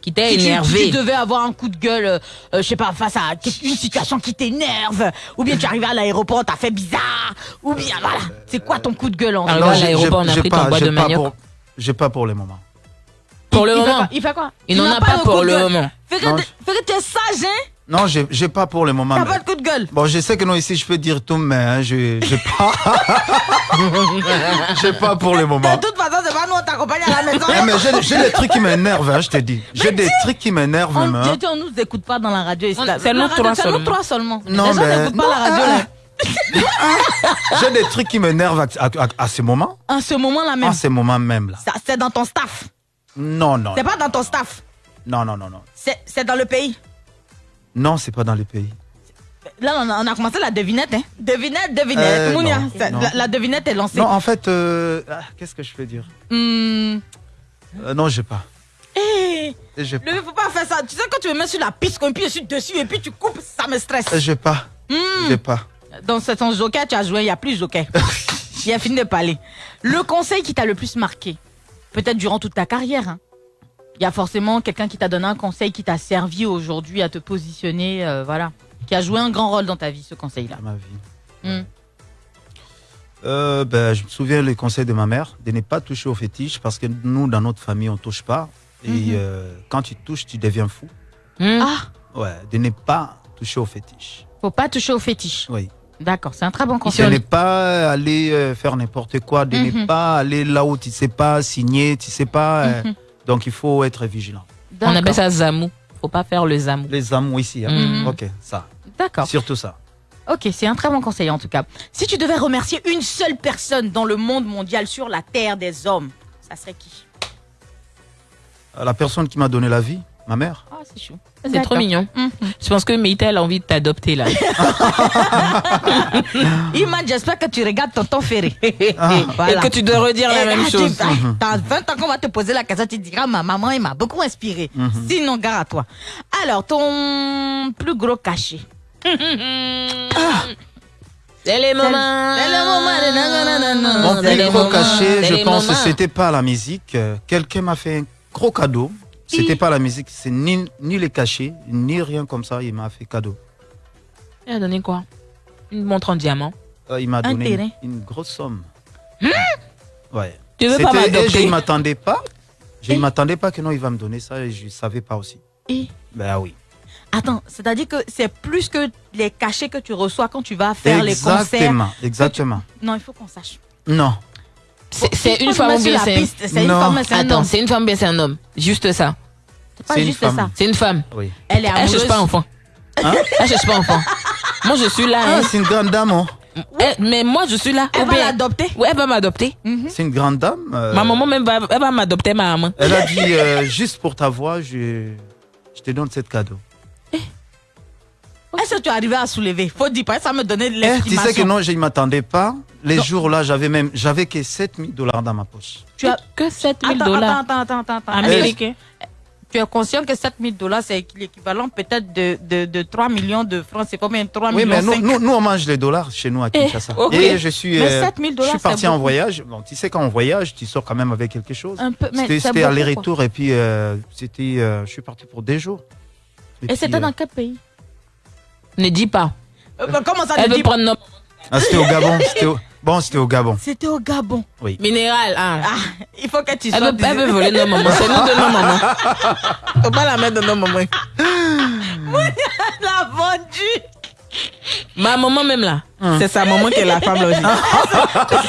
Qui t'a tu- énervé. Si tu devais avoir un coup de gueule, euh, je sais pas, face à une situation qui t'énerve, ou bien tu es arrivé à l'aéroport, t'as fait bizarre, ou bien voilà. C'est quoi ton coup de gueule en ce moment? à l'aéroport, on a pris pas- ton bois de manioc. J'ai pas pour le moment. Pour le il fait moment. Il fait quoi Il n'en a pas pour le gueule. moment. Fais que que t'es sage, hein Non, j'ai j'ai pas pour le moment. T'as mais- pas de coup de gueule. Bon, je sais que non, ici, je peux dire tout, mais hein, je j'ai pas. j'ai pas pour le moment. De toute façon, c'est pas nous, on t'accompagne à la maison. Eh, mais j'ai j'ai des trucs qui m'énervent, hein, je te dis. J'ai des trucs qui m'énervent On, même. hein. Dieu, on nous écoute pas dans la radio. ici, c'est nous trois c'est nous seulement. trois seulement. Non, Les mais- pas non, la radio, là. J'ai des trucs qui m'énervent à, à- à- à ce moment. En ce moment-là même. À ce moment même, là. Ça, C'est dans ton staff. Non, non. C'est pas dans ton staff. Non, non, non, non. C'est dans le pays. Non, c'est pas dans les pays. Là, on a, on a commencé la devinette. Hein. Devinette, devinette. Euh, Mounia, non, ça- non. La, la devinette est lancée. Non, en fait, euh, ah, qu'est-ce que je peux dire? Hmm. Euh, Non, j'ai pas. Eh, J'ai le faut pas faire ça. Tu sais, quand tu me mets sur la piste, qu'on appuie dessus, dessus et puis tu coupes, ça me stresse. j'ai pas. Hmm. J'ai pas. Dans ce ton joker, tu as joué, il n'y a plus de joker. il a fini de parler. Le conseil qui t'a le plus marqué, peut-être durant toute ta carrière, hein. il y a forcément quelqu'un qui t'a donné un conseil qui t'a servi aujourd'hui à te positionner, euh, voilà, qui a joué un grand rôle dans ta vie, ce conseil-là. dans ma vie. Hmm. Euh, ben, je me souviens les conseils de ma mère de ne pas toucher aux fétiches parce que nous, dans notre famille, on touche pas. Et Mhm. euh, quand tu touches, tu deviens fou. Hmm. Ah, Ouais, de ne pas toucher aux fétiches. faut pas toucher aux fétiches. Oui. D'accord, c'est un très bon De conseil. ne pas aller euh, faire n'importe quoi, de Mhm. ne pas aller là où tu sais pas signer, tu sais pas. euh, Mhm. donc il faut être vigilant. On appelle ça zamou. Faut pas faire le zamou. Les amours ici. hein. Mhm. Ok, ça. D'accord. Surtout ça. Ok, c'est un très bon conseil en tout cas. Si tu devais remercier une seule personne dans le monde mondial sur la terre des hommes, ça serait qui? La personne qui m'a donné la vie, ma mère. Ah, c'est chou. C'est trop mignon. Mhm. Je pense que Meita elle a envie de t'adopter là. Iman, j'espère que tu regardes Tonton Ferré. Ah. Voilà. Et que tu dois redire la Eh, même ah, chose. tu- ah, Dans 20 ans qu'on va te poser la question, tu diras ma maman, elle m'a beaucoup inspiré. Mhm. Sinon, gare à toi. Alors, ton plus gros cachet. C'est les moments. C'est le moment. Mon plus gros cachet, je pense, c'était pas la musique. Euh, Quelqu'un m'a fait un gros cadeau. C'était pas la musique, c'est ni, ni les cachets, ni rien comme ça. Il m'a fait cadeau. Il a donné quoi? Une montre en diamant. Euh, il m'a donné une, une grosse somme. Ouais. Tu veux pas C'était- et je m'adopter ne m'attendais pas. Je ne m'attendais pas que non, il va me donner ça et je ne savais pas aussi. Et Ben oui. attends, c'est-à-dire que c'est plus que les cachets que tu reçois quand tu vas faire les concerts. Exactement, exactement. Non, il faut qu'on sache. Non. C'est une femme ou bien c'est une femme, c'est un Attends, homme. c'est une femme ou bien c'est un homme? Juste ça. C'est pas juste femme. ça. C'est une femme. Oui. Elle est Elle amoureuse. cherche pas enfant. Hein? Elle cherche pas enfant. Moi je suis là. Ah, hein. c'est une grande dame. hein. Mais moi je suis là. Elle Ou va l'adopter? Ouais, elle va m'adopter. C'est une grande dame. euh, Ma maman même va, elle va m'adopter ma maman. Elle a dit euh, juste pour ta voix, je, je te donne cette cadeau. Est-ce que tu es arrivé à soulever? Faut dire pas, ça me donnait de Eh, tu l'estimation. sais que non, je ne m'attendais pas. Les Non. jours-là, j'avais même, j'avais que 7000 dollars dans ma poche. Tu as... que 7000 Attends, dollars attends, attends, attends, attends. américains. Tu es conscient que 7000 dollars, c'est l'équivalent peut-être de, de, de 3 millions de francs? C'est combien? 3 Oui, millions mais nous, 5? nous, nous, on mange les dollars chez nous à Kinshasa. ok. Et je suis, Mais euh, 7000 je dollars, suis parti en voyage. Bon, tu sais, quand on voyage, tu sors quand même avec quelque chose. Un peu, mais C'était aller-retour et puis euh, c'était, euh, je suis parti pour des jours. Et puis, c'était euh, dans quel pays? Ne dis pas. Euh, bah, Comment ça Elle veut dit prendre nos ah, c'était au Gabon. c'était au- Bon, c'était au Gabon. C'était au Gabon. minérales. hein. Ah, il faut que tu Elle sois... veut, elle veut voler nos mamans. C'est nous de nos mamans. Faut pas la mettre de nos mamans. la vendue Ma maman même là. C'est sa maman qui est la femme là aussi.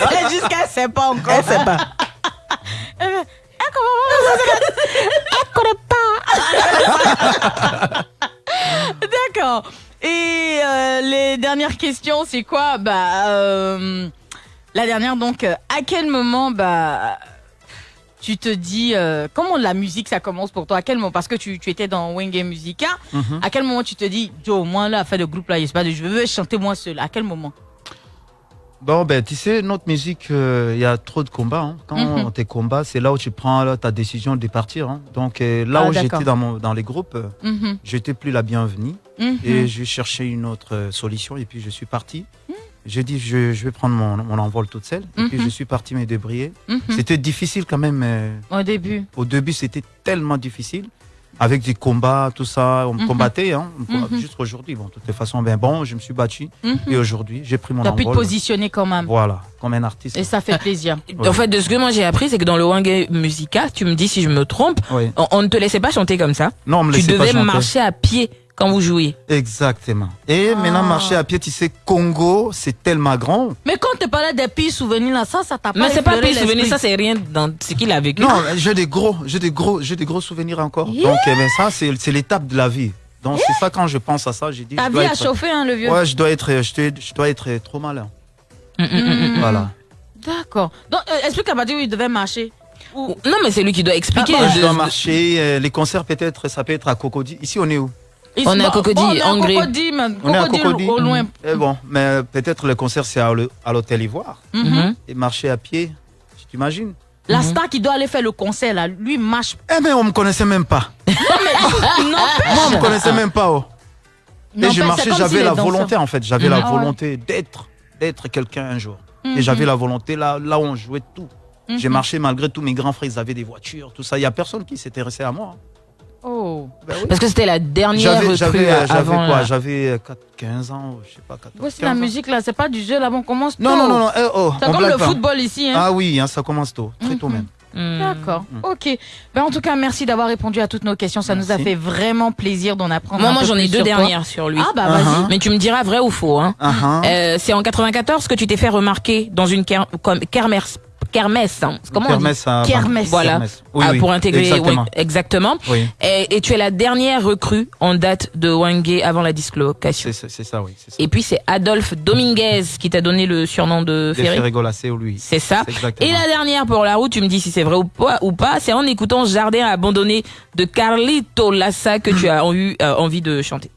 C'est juste qu'elle sait pas encore. Elle sait pas. D'accord. Et euh, les dernières questions, c'est quoi? Bah, euh, la dernière donc, euh, à quel moment bah tu te dis euh, comment la musique ça commence pour toi? À quel moment? Parce que tu, tu étais dans Wenge Musica. Mhm. À quel moment tu te dis Joe, moi là, faire le groupe là, sais pas, je veux chanter moi seul. À quel moment? Bon, ben, tu sais, notre musique, euh, il y a trop de combats. hein. Quand Mhm. tes combats, c'est là où tu prends là, ta décision de partir. hein. Donc, euh, là Ah, où j'étais dans, mon, dans les groupes, euh, Mhm, j'étais plus la bienvenue. mhm. Et j'ai cherché une autre solution et puis je suis parti. J'ai dit, je, je vais prendre mon, mon envol toute seule. Et puis Mhm. je suis parti me débrouiller. Mhm. C'était difficile quand même. euh, Au début. au début, c'était tellement difficile. Avec des combats, tout ça, on me Mhm. combattait. Hein, Mhm. Juste aujourd'hui, bon, de toutes les façons, ben bon, je me suis battu. Mhm. Et aujourd'hui, j'ai pris mon Tu as pu te envol. positionner quand même. Voilà, comme un artiste. Et ça fait plaisir. Ouais. En fait, de ce que moi j'ai appris, c'est que dans le Wangé Musica, tu me dis si je me trompe, Oui. on, on ne te laissait pas chanter comme ça. Non, on me Tu laissait pas devais chanter. marcher à pied quand vous jouiez. Exactement. Et Ah. maintenant, marcher à pied, tu sais, Congo, c'est tellement grand. Mais quand tu parlais des pires souvenirs là, ça, ça t'a pas Mais c'est pas effleuré pire souvenir, l'esprit. ça c'est rien dans ce qu'il a vécu. Non, j'ai des gros, j'ai des gros, j'ai des gros souvenirs encore. Donc, eh ben, ça, c'est c'est l'étape de la vie. Donc, c'est ça, quand je pense à ça, j'ai dit, Ta je vie dois a être, chauffé, hein, le vieux. ouais, je dois être, je dois, je dois être trop malin. Mm, mm, mm, mm. Voilà. D'accord. Donc, euh, explique à partir où il devait marcher. Ou- Non, mais c'est lui qui doit expliquer. Moi, je Je- dois marcher. euh, les concerts, peut-être, ça peut être à Cocody. Ici, on est où? On est à Cocody. Cocody, mais On est à Cocody, au loin. Eh bon, mais peut-être le concert, c'est à le- à l'hôtel Ivoire. Mhm. Mhm. Et marcher à pied, tu t'imagines La star qui doit aller faire le concert, là, lui, marche. Eh mais on me connaissait même pas. Moi, on me connaissait même pas. oh. Et j'ai marché, j'avais la volonté en fait, j'avais la volonté d'être d'être quelqu'un un jour. Mhm. Et j'avais la volonté là là où on jouait tout. J'ai Mhm. marché malgré tous mes grands frères, ils avaient des voitures, tout ça. Il y a personne qui s'intéressait à moi. Oh. Parce que c'était la dernière J'avais recrue j'avais euh, avant. quoi? J'avais euh, 4 15 ans, je sais pas 14. Voici 15 la ans. musique, là, c'est pas du jeu, là, on commence Non tôt. non non non, eh, oh, C'est comme le pas. football ici, hein. Ah oui, hein, ça commence tôt, très tôt Mhm. même. Hmm. D'accord. Ok. Ben, en tout cas, merci d'avoir répondu à toutes nos questions. Ça nous a fait vraiment plaisir d'en apprendre Moi, un moi peu j'en ai deux sur toi. dernières sur lui. Ah, bah, Uh-huh. vas-y. Mais tu me diras vrai ou faux. Hein. Ah. Euh, c'est en 94 que tu t'es fait remarquer dans une ker- comme kermesse, kermesse. hein. Comment on dit Kermesse à- Kermesse. Voilà. Kermesse. Oui, Ah, oui, pour intégrer, exactement. oui, exactement. Et, et tu es la dernière recrue en date de Wangé avant la dislocation. C'est ça, oui. ça. Et puis c'est Adolphe Dominguez qui t'a donné le surnom de Ferré. Ferré c'est lui. C'est ça. Et la dernière pour la route, tu me dis si c'est vrai ou pas, ou pas c'est en écoutant Jardin abandonné de Carlito Lassa que tu as eu euh, envie de chanter.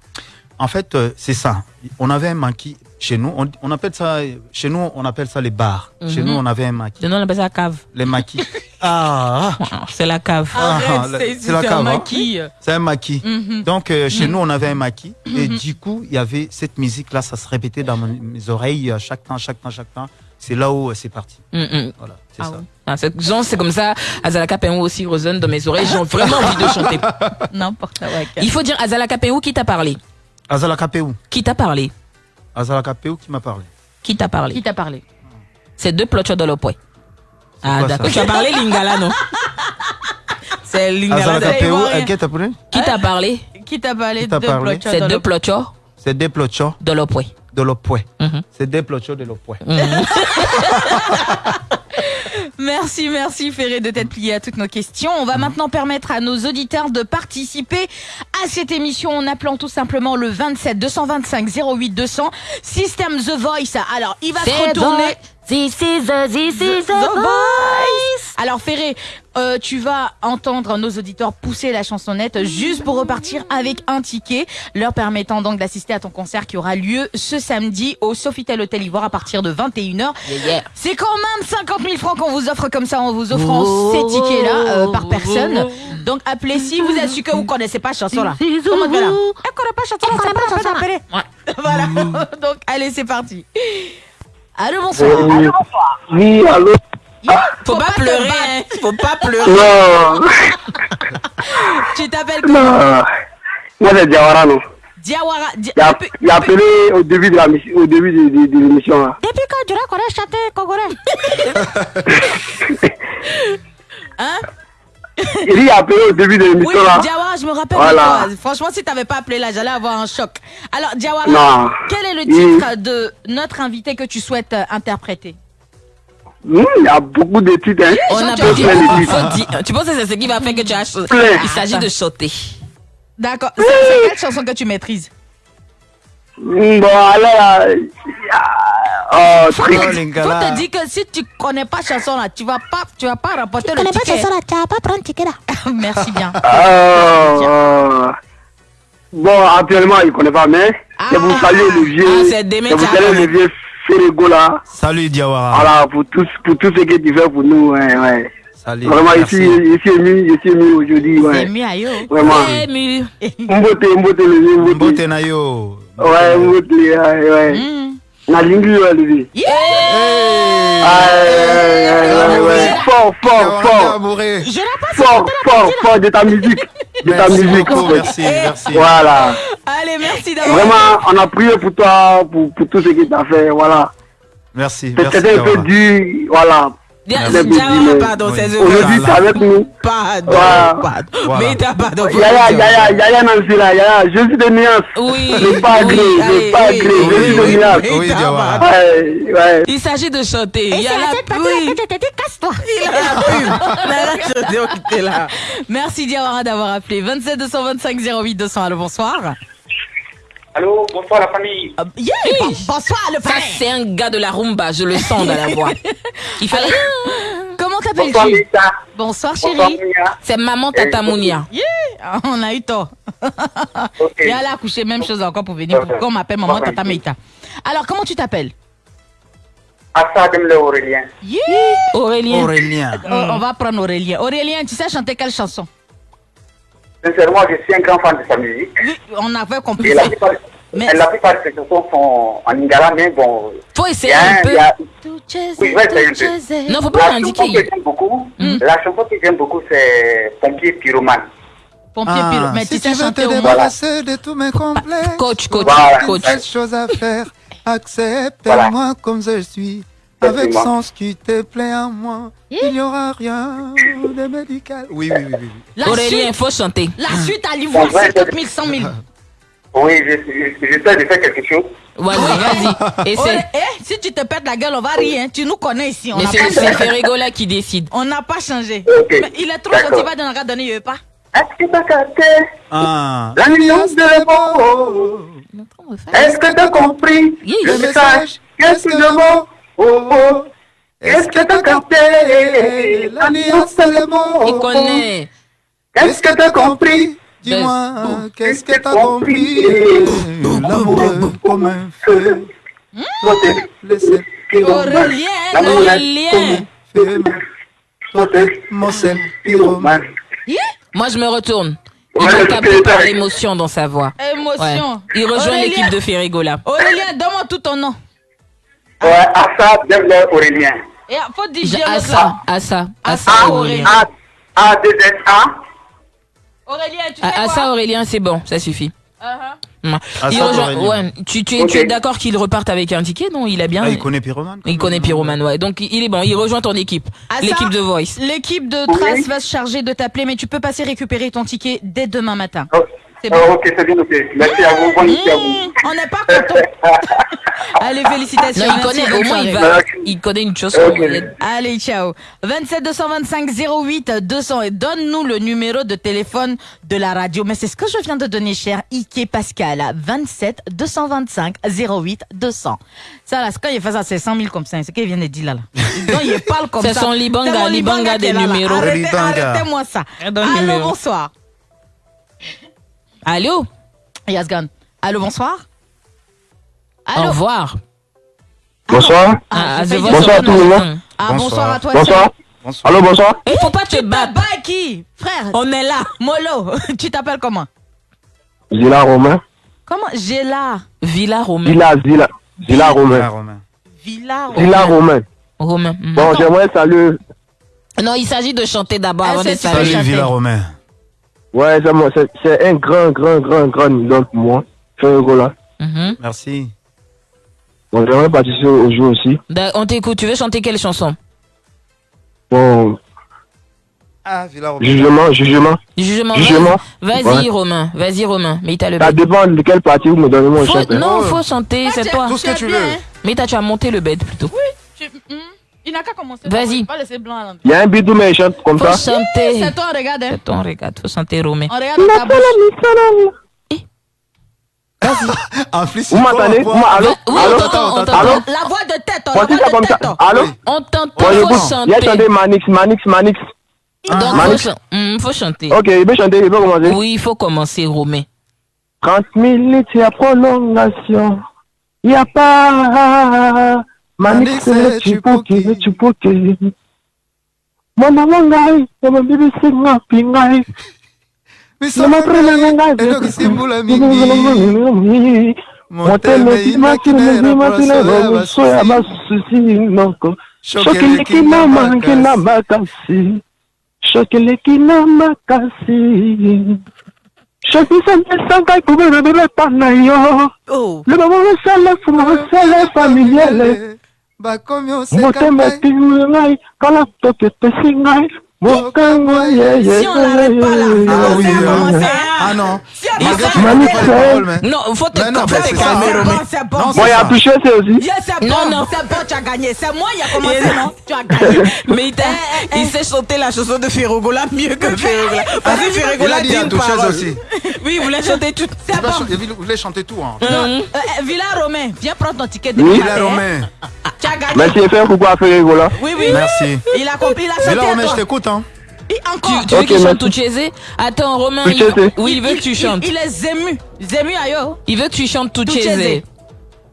En fait, euh, c'est ça. On avait un maquis chez nous. On, on appelle ça, chez nous, on appelle ça les bars. Chez Mhm. nous, on avait un maquis. Nous on appelle ça la cave. Les maquis. ah, C'est la cave. Ah, c'est c'est la c'est un cave, hein. maquis. c'est un maquis. Mhm. Donc, euh, chez nous, on avait un maquis. Et du coup, il y avait cette musique-là, ça se répétait dans mon- mes oreilles chaque temps, chaque temps, chaque temps. C'est là où euh, c'est parti. Mm, mm. Voilà, c'est Ah ça. ouais. Ah, c'est- genre, c'est comme ça, Azalaka Penou aussi résonne dans mes oreilles. J'ai vraiment envie de chanter. N'importe quoi. Il faut dire Azalaka Penou qui t'a parlé. Azala Kapéou. Qui t'a parlé Qui m'a parlé? Qui t'a Qui parlé t'a parlé? C'est deux plochos de l'opoué. Ah, quoi, d'accord. Tu as parlé Lingala, non? C'est Lingala. Euh, qui t'a parlé? Qui t'a parlé Qui t'a parlé? Qui C'est dans deux le- plochos C'est des plochos de l'opoué. de l'Opoué. Mhm. C'est des plochos de l'Opoué. Merci, merci Ferré de t'être plié à toutes nos questions. On va maintenant permettre à nos auditeurs de participer à cette émission en appelant tout simplement le 27 225 08 200 System The Voice. Alors, il va se retourner. This is the, this is The the Voice. Alors Ferré, euh, tu vas entendre nos auditeurs pousser la chansonnette juste pour repartir avec un ticket, leur permettant donc d'assister à ton concert qui aura lieu ce samedi au Sofitel Hôtel Ivoire à partir de 21h. Yeah, yeah. C'est quand même 50 000 francs qu'on vous offre comme ça en vous offrant ces tickets-là euh, par personne. Donc appelez si vous êtes sûr que vous connaissez pas la chanson là. Comment on fait là Elle connaît pas la chanson, c'est pas la peine d'appeler. Voilà. Donc allez, c'est parti. Allô, bonsoir. Oui, allô Faut, pas, te pleurer, hein. Faut pas pleurer. Non, Tu t'appelles comment? Non. Moi, c'est Diawara, non? Diawara. Di- Il a, appelé au début de la mission- au début de, de- de l'émission. là. depuis quand tu connais chanter congolais Hein? Il a appelé au début de Oui, l'émission là. Diawara, je me rappelle Voilà. Franchement, si t'avais pas appelé là, j'allais avoir un choc. Alors, Diawara, Non. quel est le Oui. titre de notre invité que tu souhaites euh, interpréter? Hum, il y a beaucoup de titres. Hein. On a tu plein de Tu penses que c'est ce qui va faire que tu as. Il s'agit de chanter. D'accord. C'est c'est quelle chanson que tu maîtrises? Hum, Bon, alors, euh, oh, Faut truc. Oh, te, faut te dire que si tu connais pas chanson là, tu vas pas, tu vas pas rapporter le connais pas ticket. chanson là, tu vas pas prendre ticket là. Merci bien. Oh, oh. Bon, actuellement, il ne connaît pas, mais le vieux. Ah, c'est Demet le vieux Là. Salut Diawara. Voilà, pour tout, pour tout ce que tu fais pour nous. Ouais, ouais. Salut. Vraiment, merci. ici, je suis ému, je suis ému aujourd'hui. C'est Ouais. mieux aïe. Vraiment. Ému. Mbote, mbote, le vieux, mbote. Mbote na yo. Ouais, mbote, ouais, ouais. Mm. Na lingi, ouais, le vieux. Yeah Ouais, ouais, ouais, ouais. Fort, fort, fort. Fort, fort, fort de ta musique. De ta Merci musique, beaucoup, fait. merci, merci. Voilà. Allez, merci d'avoir. Vraiment, on a prié pour toi, pour, pour tout ce que tu as fait. Voilà. Merci, merci. C'était un peu dur. Voilà. Pardon, Oui. c'est tu es avec nous. Pardon, Voilà. pardon. Voilà. Mais t'as pardon. Yaya, le. Yaya, Yaya Nancy là, Yaya, je suis de nuance. Oui. Le pas oui, gris, le allez, pas oui, gris, oui, je suis de nuance. oui. Ouais, ouais. Il s'agit de chanter. Il c'est la dit, casse-toi. A la pub. On on là. Merci Diawara d'avoir appelé. 27 225 08 200. Allô, bonsoir. Allô, bonsoir la famille. Ah, yeah, bon- bonsoir le Ça, père. c'est un gars de la rumba, je le sens dans la voix. Il fait rien. Comment Bonsoir t'appelles-tu Lisa. Bonsoir Bonsoir chérie. C'est maman Tata Mounia. Yeah, on a eu tort. Ok. Et elle a accouché, même chose encore pour venir. Pourquoi on m'appelle maman Tata Meita Alors, comment tu t'appelles? Assa Demle Aurélien. Yeah. Aurélien. Aurélien. Oh, on va prendre Aurélien. Aurélien, tu sais chanter quelle chanson? Sincèrement, je suis un grand fan de sa musique. Oui, on avait compris Et la plupart, Mais- et la plupart de ses chansons sont en lingala, mais bon. Faut il essayer un un- peu. a- Oui, je vais essayer un peu. Non, faut pas La chanson l'indiquer. que j'aime beaucoup, la chanson que j'aime beaucoup, c'est Pompier Pyromane. Pompier Ah. Mais si tu sais chanter au de tous mes complexes. Coach, coach, Voilà. coach. Chose à faire, accepte-moi Voilà. comme je suis. Avec sans ce qui te plaît en moi, il n'y aura rien de médical. Oui, oui, oui, oui. oui. La Aurélien, suite, faut chanter. la suite à l'Ivoire, Bon, ouais, 50 000, 100 000. Oui, je- je- j'essaie de faire quelque chose. Voilà, vas-y. Et Oh, c'est, eh, si tu te pètes la gueule, on va rire. hein. Tu nous connais ici. On mais n'a c'est. Ferregola qui décide. On n'a pas changé. Mais il est trop gentil, va dans la donner, il veut pas. Est-ce que t'as capté? Ah. la nuance de mots Est-ce que t'as compris? Oui, le le message Qu'est-ce que le mot Oh oh Est-ce que t'as capté la nuance de mots? Il connaît. Est-ce que t'as compris? Dis-moi, qu'est-ce que t'as compris? L'amour comme un feu. Votez. Laissez Aurélien, L'amour Aurélien. mon sel pyromane. Moi, je me retourne. Il Ouais, c'est capté par l'émotion dans sa voix. Ouais. Émotion. Il rejoint l'équipe de Ferregola. Aurélien, donne-moi tout ton nom. Ouais, Assa Devler Aurélien. Et faut dire Ja- l'autre Assa, là. Assa, Assa Assa Aurélien. A, A, D, A. Aurélien, tu sais Ah, Aurélien, c'est bon, ça suffit. Aurélien. ouais, tu, tu es, Ok. tu es d'accord qu'il reparte avec un ticket? Non, il a bien. Ah, il connaît Pyromane Il connaît Pyroman, ouais. Donc il est bon, il rejoint ton équipe. L'équipe de Voice. L'équipe de Trace va se charger de t'appeler, mais tu peux passer récupérer ton ticket dès demain matin. Oh, C'est oh, bon. ok, c'est bien noté. Merci à vous. Bonne nuit à vous. Mmh, on n'est pas content. Allez, félicitations. Non, il connaît, au moins il va, il connaît une. Il- Allez, ciao. 27 225 08 200 et donne-nous le numéro de téléphone de la radio. Mais c'est ce que je viens de donner, cher Ike Pascal. 27 225 08 200. Ça, là, c'est quand il fait ça, c'est 100 000 comme ça. C'est ce qu'il vient de dire là. là. Donc, il parle comme C'est ça. son libanga, C'est mon libanga qui est des numéros. Arrêtez, Libanga. arrêtez-moi ça. Allô, numéro. bonsoir. Allô Yazgan. Allô, bonsoir. Au Allô. revoir. Bonsoir. Ah, Ah, je Bonsoir son tout le monde. Ah, bonsoir, Bonsoir. à toi. Bonsoir. Bonsoir. Allô, bonsoir. Il faut pas te battre. Qui Frère, On est là. Molo, tu t'appelles comment? Zila Romain. Comment? Géla. Villa Romain. Zila. Zila Ah, Romain. Romain. Villa. Romain. Romain. Bon, j'aimerais saluer. Non, il s'agit de chanter d'abord Ah, avant c'est de saluer. Salut. Villa Romain. Ouais, c'est moi, c'est- un grand, grand, grand, grand idole pour moi. Ferregola. Mhm. Merci. Bon, j'aimerais participer au jeu aussi. Da- On t'écoute. Tu veux chanter quelle chanson? Bon, Ah, Villa Romain. jugement, jugement. Jugement. Jugement. Vas-y, Ouais. Romain. Vas-y, Romain. Mais t'as le Ça dépend de quelle partie vous me donnez mon chant. hein. non, Oh. faut chanter, c'est toi. Tout ce que tu veux. Mais t'as tu as monté le bed plutôt. Tu- hmm, Il n'a qu'à commencer. Vas-y. Pas laisser blanc là. Il y a un bidou, mais il chante comme Faut ça. chanter. C'est toi, regarde. hein. C'est ton regarde. Faut chanter Romain. On regarde ta bouche. En plus, Vous m'entendez Vous m'a- Allô Oui, Allô on t'entend, on Allô t'entend. La voix de tête, on comme ça. oh. Allô On t'entend, faut il a chanter. chanté Manix, Manix, Manix. Donc, faut, Manix. chan- Hmm, faut chanter. Ok, il peut chanter, il peut commencer. Oui, il faut commencer, Romain. 30 minutes, il y a prolongation. Il n'y a pas. manikisele chipuki chipuki mwana wa ngai amabibisi ngapi ngai namaprenaangai motemekimakinezimakineromuso ya basusi moko sokeleki na mangi na makasi sokeleki na makasi shakisa ndesangai kobena bebepana yo lebabo mosele funga mosele familiele bakomi Motema oseka etingi ngai kala toke epesi ngai. Ye ye Si on l'arrête pas là, Ah oui, ah non. Si on faut te non, c'est. C'est bon, Bon, il y a touché c'est aussi. Non, non. c'est bon, tu as gagné. C'est moi qui a commencé, non? Tu as gagné. Mais il, t'a- Eh, eh, il eh. sait chanter la chanson de Ferrogola mieux que Ferrogola. Parce que Il Ferrogola a dit une parole. aussi. Oui, il voulait chanter tout. C'est Il bon. ch- il voulait chanter tout. Hein. Mhm. euh, euh, Villa Romain, viens prendre ton ticket de Villa hein. Romain. Tu as gagné. Merci, faire coucou à Ferregola. Oui, oui. Merci. Il a compris, il a Villa Romain, je t'écoute. Et encore. tu veux qu'il chante chez Attends, Romain, il, oui, il veut que tu il- chantes. Il, est ému. Ému ailleurs. Il veut que tu chantes chez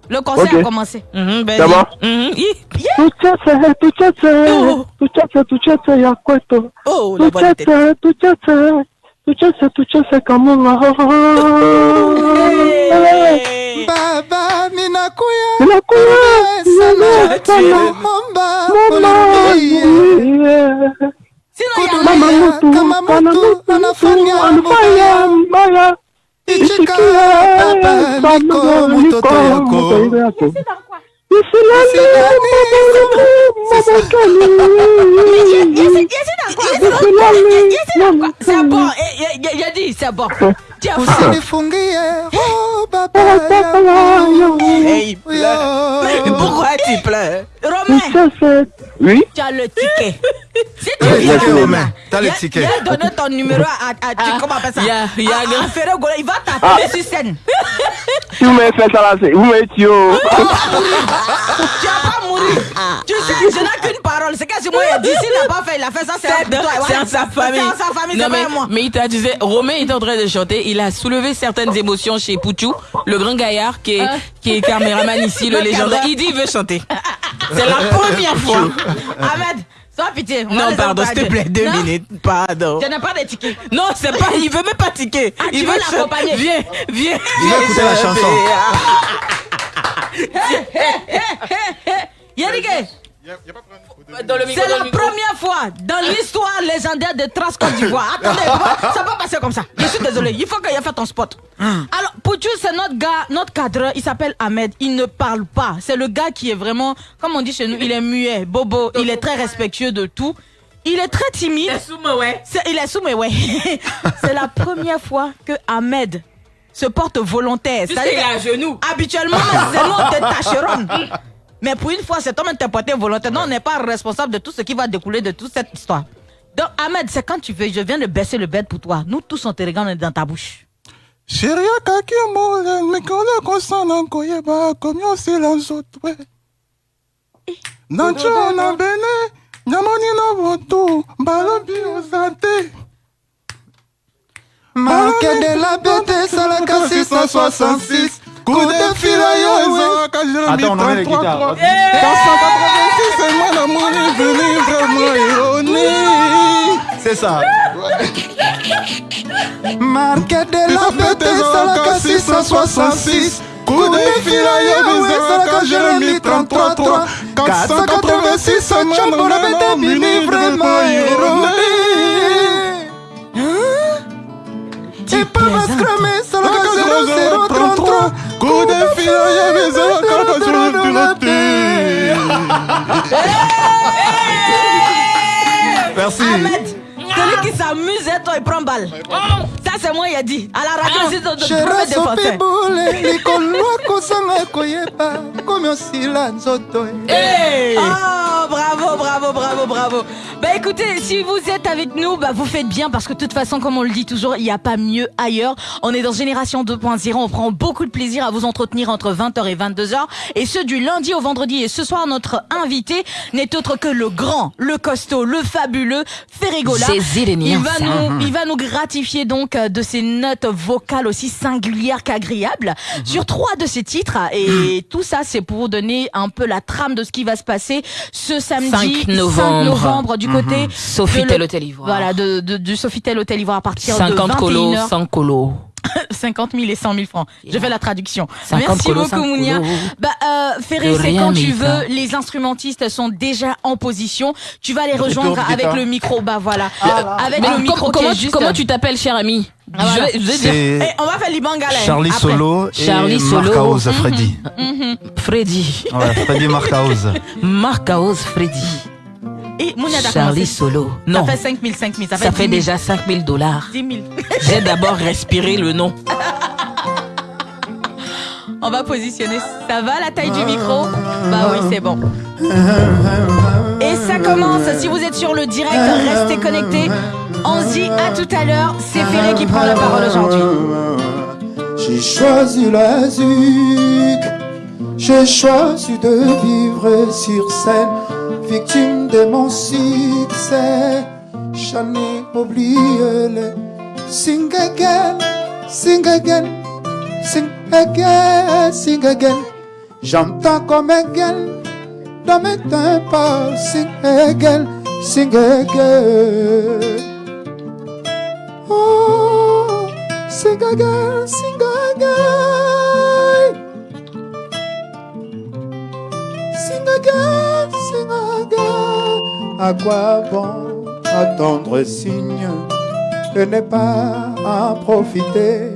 Le concert a commencé. Mhm, ben Ça va? Oh. Oh, la tête. Tucheze, tucheze, tucheze, tucheze kamunga. Hey. Baba, minakuya. Inakuya, Sana. sana. Momba. Mama, mutu, kama mutu, anafanya mbaya. Baba, niko mtoto yako. Eh, eh, eh. Usinifungie, oh pourquoi tu pleures Romain, Oui tu as le ticket. Si tu Le viens Romain. T'as le il a- ticket. Il a donné ton numéro à, à, tu, comment on appelle ça? il à, à va t'appeler sur scène. Si vous m'avez fait ça là, c'est- vous m'avez tué. oh. Tu vas pas mourir. Tu sais, je n'ai qu'une parole. C'est que si moi, il a dit, s'il n'a pas fait, il a fait ça, c'est entre toi. c'est en sa famille. C'est en sa famille, Non, c'est mais, pas à moi. mais il t'a disait, Romain était en train de chanter, il a soulevé certaines émotions chez Pouchou, le grand gaillard qui est, qui est caméraman ici, le Le légendaire. Il dit il veut chanter. C'est la première fois. Ahmed, sans pitié. on Non, pardon, s'il te plaît, deux Non, minutes. Pardon. Je n'ai pas de ticket. Non, c'est pas, il veut même pas tiquer. Ah, il veut l'accompagner. Viens, viens. Il va écouter la chanson. Yannick, Dans le micro, c'est dans la le micro. première fois dans l'histoire légendaire de Trans Côte d'Ivoire. Attendez, ça va passer comme ça. Je suis désolé, il faut qu'il ait fait ton spot. Alors, Pouchou, c'est notre gars, notre cadreur, il s'appelle Ahmed. Il ne parle pas. C'est le gars qui est vraiment, comme on dit chez nous, il est muet, bobo, il est très respectueux de tout. Il est très timide. ouais. C'est- il est sous, mais ouais. c'est la première fois que Ahmed se porte volontaire. Est à genoux. Habituellement, c'est nous, on te tâcheronne. Mais pour une fois, cet homme est porté volontaire. Non, on n'est pas responsable de tout ce qui va découler de toute cette histoire. Donc, Ahmed, c'est quand tu veux, je viens de baisser le bed pour toi. Nous tous, on te regarde, on est dans ta bouche. sheria kaki mole mikolo kosala koyeba komi osila nzotwe na ncio na bene nyamoni na botu balobi oza te marke de la bete esalaka 666 coup de fil guitares. dans 186 moi na moni veni vraiment ironie. C'est ça. marke de la bete esalaka 666 coup de fil yo ezalaka jérémi 333 486 chambo na bete mini vraiment ironie Tu Escrame esalaka 0033 coup de fil yo ezalaka Merci. Ahmed, celui qui s'amuse, et toi, il prend balle. Ça, c'est moi, il a dit. À la radio, likolo koyeba komi osila nzoto Oh, bravo, bravo, bravo, bravo. Bah écoutez, si vous êtes avec nous, bah vous faites bien parce que de toute façon, comme on le dit toujours, il n'y a pas mieux ailleurs. On est dans Génération 2.0, on prend beaucoup de plaisir à vous entretenir entre 20h et 22h. Et ce du lundi au vendredi. Et ce soir, notre invité n'est autre que le grand, le costaud, le fabuleux Ferregola. Jésus, les il va, nous, il va nous gratifier donc de ses notes vocales aussi singulières qu'agréables sur trois de ses titres. Et tout ça, c'est pour vous donner un peu la trame de ce qui va se passer ce samedi 5 novembre. novembre du côté Sofitel de le- Hôtel Ivoire. Voilà, de, de- du Sofitel Hôtel Ivoire à partir 50 de 21h. colos, 100 colos. 50 000 et 100 000 francs. Je fais la traduction. 50 Merci beaucoup, 100 Mounia. Bah, euh, Ferré, c'est quand tu veux. Les instrumentistes sont déjà en position. Tu vas les rejoindre avec le micro. Bah voilà. Avec Mais le micro comment, tu- juste. comment tu t'appelles, cher ami Ah, voilà. je, je dire Eh, C'est on va faire l'Ibangala. Charlie après. Solo et Charlie Solo. Marcaoz Freddy. Freddy. Ouais, Freddy Marcaoz. Marcaos Freddy. Et Charlie. Solo. Ça Non, fait 5 000, 5 000. Ça fait, ça 10 fait 000. déjà 5000 dollars. 10 000. J'ai d'abord respiré le nom. On va positionner. Ça va la taille du micro? Bah oui, c'est bon. Et ça commence. Si vous êtes sur le direct, restez connectés. On se dit à tout à l'heure. C'est Ferré qui prend la parole aujourd'hui. J'ai choisi la ZUC, j'ai choisi de vivre sur scène, victime de mon succès. J'en ai oublié le sing again, sing again, sing again, sing again. J'entends comme again dans mes tympans, sing again, sing again. Oh, sing again, sing again. Again, sing again. À quoi bon attendre signe et ne pas en profiter?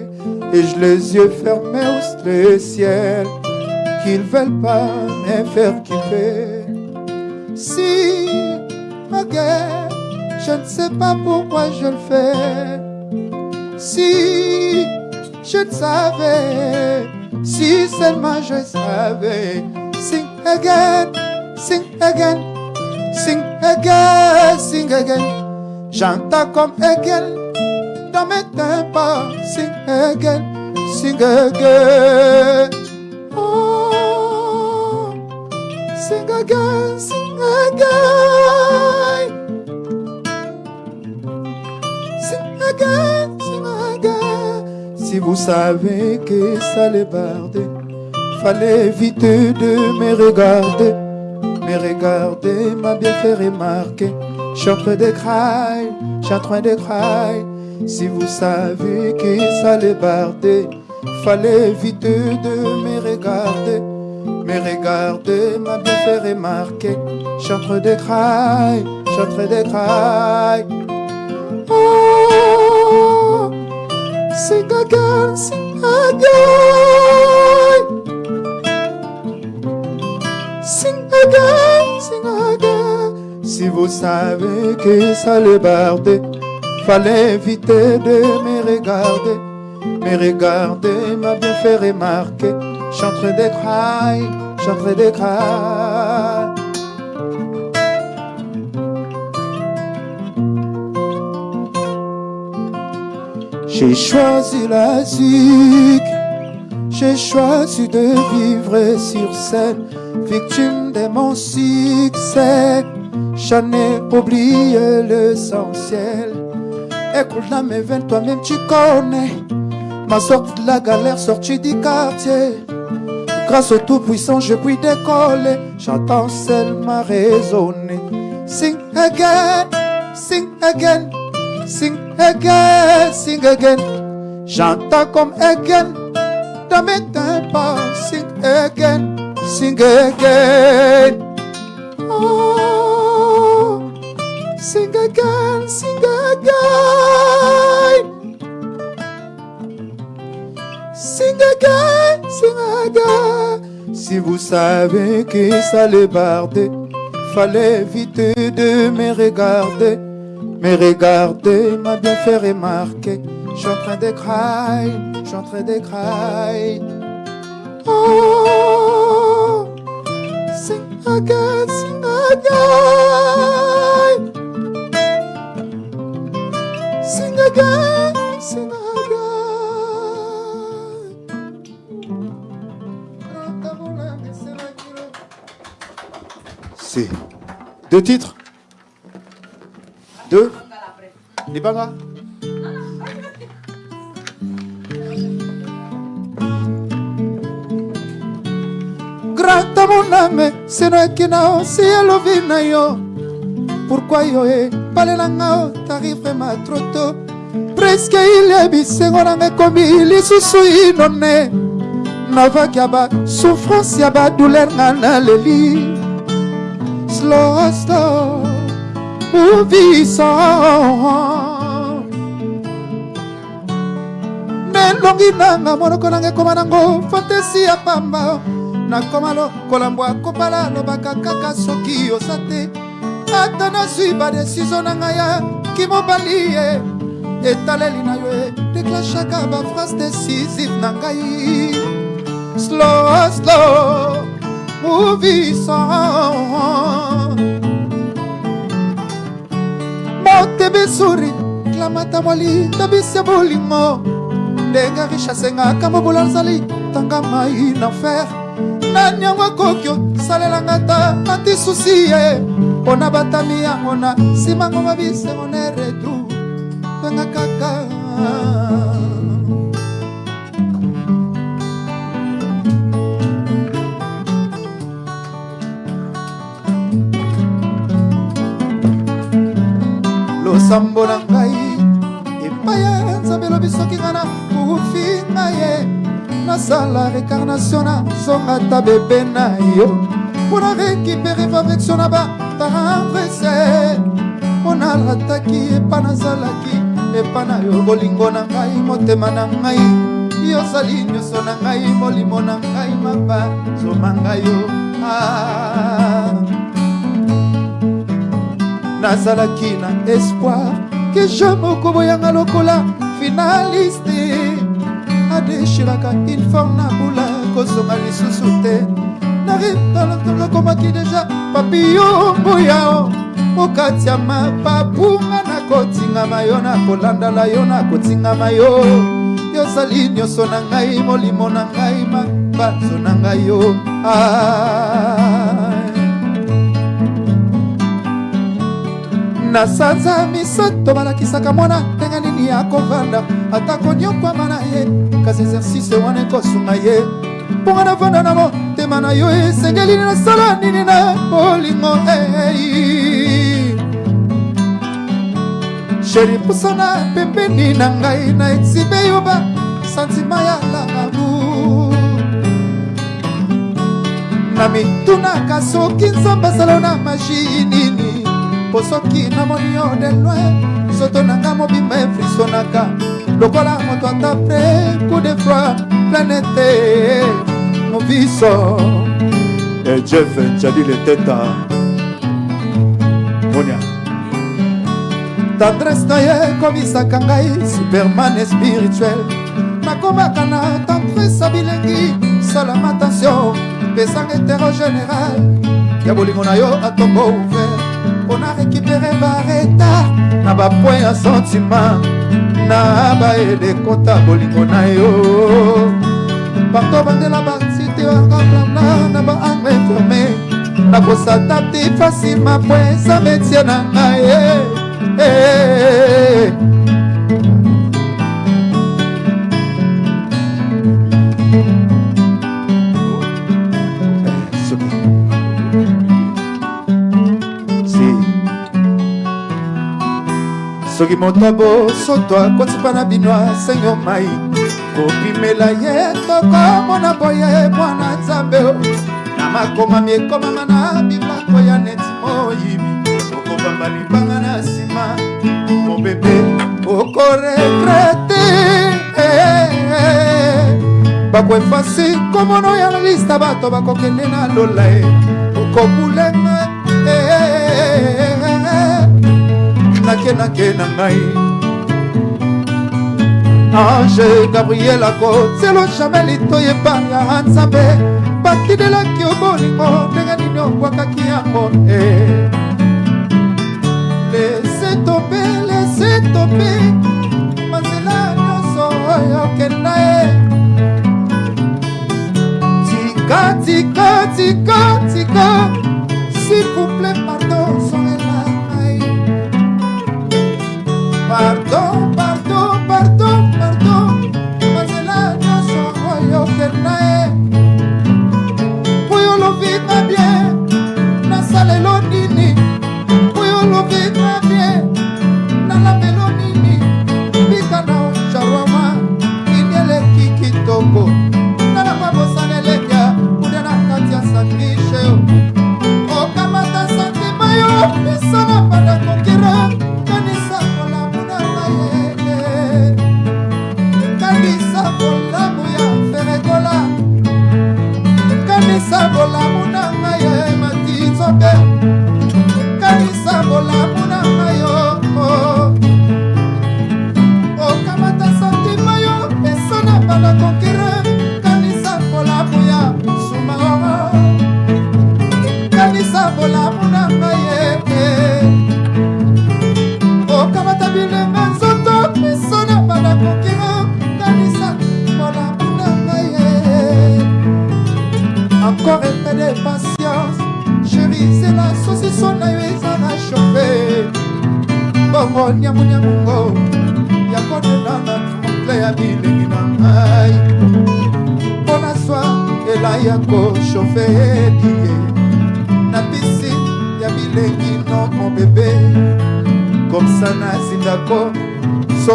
Et je les yeux fermés au ciel, qu'ils veulent pas me faire kiffer. Si, again, je ne sais pas pourquoi je le fais. Si je le savais. Si seulement je savais. Again, sing again, sing again, sing again. J'entends comme again dans mes tympans. Sing again, sing again. Oh, sing again, sing again. Sing again, sing again. Si vous savez que ça les bardait, fallait éviter de me regarder. Me regarder m'a bien fait remarquer. Je suis en train de cry. Si vous savez que ça les bardait, fallait éviter de me regarder. Me regarder m'a bien fait remarquer. Je suis en train de cry, je suis en train de. Oh. Sing again, sing again. Si vous savez que ça le bardait, fallait éviter de me regarder. Me regarder m'a bien fait remarquer. Je suis en train de cry, je suis en train de cry. J'ai choisi la zik, j'ai choisi de vivre sur scène, victime de mon succès. J'en ai oublié l'essentiel. Écoute la mes veines, toi-même tu connais. Ma sortie de la galère, sortie du quartier. Grâce au Tout-Puissant, je puis décoller. J'entends seulement raisonner. Sing again, sing again, sing again, sing again. J'entends comme again dans mes tympans. Sing again, sing again. Oh, sing again, sing again. Sing again, sing again. Si vous savez que ça les bardait, fallait éviter de me regarder. Me regarder m'a bien fait remarquer. Suis en train cry, je suis en train cry. Oh, sing again, sing again. Sing again, sing again. C'est deux titres Deux Libanga Grata kala ta moname senoyaki na osi elobi na yo. Pourkui yo eh, ebalelanga o tari vraimen troto preske ilie bisengo nanga ekomi lisusu inone. Navaki ya basouffrance ya badouler nga na leli. Slosto mouvison elongi nanga monoko nanga ekoma nango fantasi ya pamba. Nakoma lokola mbwa akopala alobaka kaka soki oza te ata nazwi badesizio na ngai ya kimobali ye etaleli na yo e deklashaka baphrase décisive na ngai. Slow slow movisa motebesuri klamata mwali tabisi ya bolingo ndenge richase nga kamobola nazali tanga mai na fer nani yango akoki osalelanga ta antisusi ye. Mpo na batami yango na nsimango mabisengo na retu venga kaka. Losambo na ngai epai ya nzambe elobi soki ngai na kufi ngai ye nasala recarnation na zonga ta bebe na yo. Mpona récupere affection na batendrese mpo nalataki epa nazalaki epa na yo. Bolingo na ngai motema na ngai. Yozali nyonso na ngai molimo na ngai mapa zoma ngai yo. Ah. nazalaki na espoir ke je moko boyanga lokola finaliste kaka uniforme na bula kozonga lisusu te. Nakomaki deja papiyo mbuyao okati ya mapapunga na kotingama yo na kolandala yo na kotingama yo yozali nyonso na ngai molimo na ngai mabanzo na ngai yo. Ah. Na sanza misato balakisaka mwana ndenge nini akovanda atako nyokwama na ye kasi exercice wana ekosunga ye. Mponga navanda na motema na yo esengeli nasala nini na bolingo ei sheri pusana pembeni na ngai na exibe yo ba santima ya lalabu na mitunaka soki nzambe asala na magi nini mpo soki namoni yo de loin soto na nga mobimba efrisonaka lokola moto ata pre coup de froid planete moviso Eh, Jeff Njali Leteta Monia. Tendresse na ye ekomisaka ngai superman spirituel. Nakomaka na tendresse bilengi salama attention pesanga etero général. Ya bolingo na yo atombo ouvert mpona récupere bareta na bapoint ya sentiment na baelekota bolingo na yo. Parto bandela basite angablana na baangle ferme nakosata te facilement po eza metie na ngai soki moto abosoto akotipa na bino asengo mai. Kopimela ye tokomona boye mwana nzambe na makomami ekomama na bibako ya neti moyibi. Okobamba libanga na nsima mobebe okoregrete bakoefasi komono ya lista bato bakokende na lola ye okobulenga nakenake na ngai. Ange gabriel akotielo jamai litoyeba ya nzambe batindelaki obolingo ndenge nini obwakaki yango lese tope lese tope manzela nyonso oyo okenda ye tika tika tika tika s'il pardon pardon pardon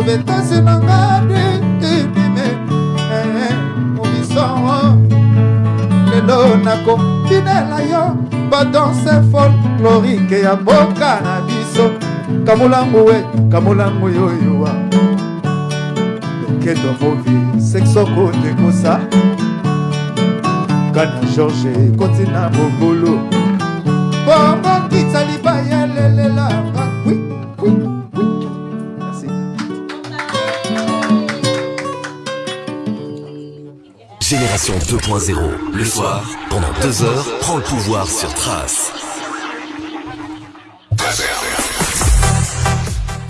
sauvetase na nga ebime obisoo lelo nakopinela yo. Badanse folklorike ya mboka na biso. Kamulangu we kamulangu yoyowa loketo movi sexoko tekosa kana george kotina mobulu Génération 2.0. Le soir, pendant deux heures, prends le pouvoir sur Trace.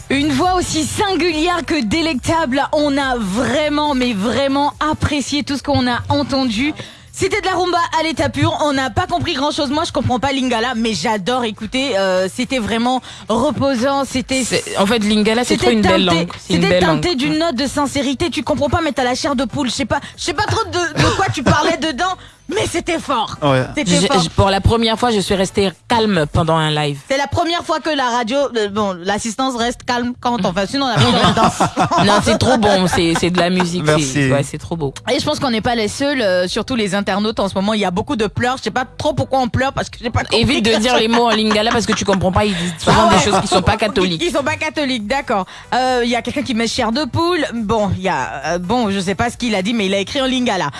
Une voix aussi singulière que délectable. On a vraiment, mais vraiment apprécié tout ce qu'on a entendu. C'était de la rumba à l'état pur. On n'a pas compris grand chose. Moi, je comprends pas Lingala, mais j'adore écouter. Euh, c'était vraiment reposant. C'était. En fait, Lingala, c'est trop C'était une belle langue. C'était teinté d'une note de sincérité. Tu comprends pas, mais t'as la chair de poule. Je sais pas, je sais pas trop de, de quoi tu parlais dedans, mais c'était fort. C'était pour la première fois, je suis restée calme pendant un live. C'est la première fois que la radio, euh, bon, l'assistance reste calme quand on fait. Sinon, on a besoin de danse. non, c'est trop bon. C'est c'est de la musique. Merci. C'est ouais, c'est trop beau. Et je pense qu'on n'est pas les seuls, euh, surtout les internautes en ce moment. Il y a beaucoup de pleurs. Je sais pas trop pourquoi on pleure parce que j'ai pas compris. Évite de dire les mots en lingala parce que tu comprends pas. Ils disent souvent Ah ouais. des choses qui sont pas catholiques. Ils sont pas catholiques, d'accord. Euh, Il y a quelqu'un qui met chair de poule. Bon, il y a, euh, bon, je sais pas ce qu'il a dit, mais il a écrit en lingala.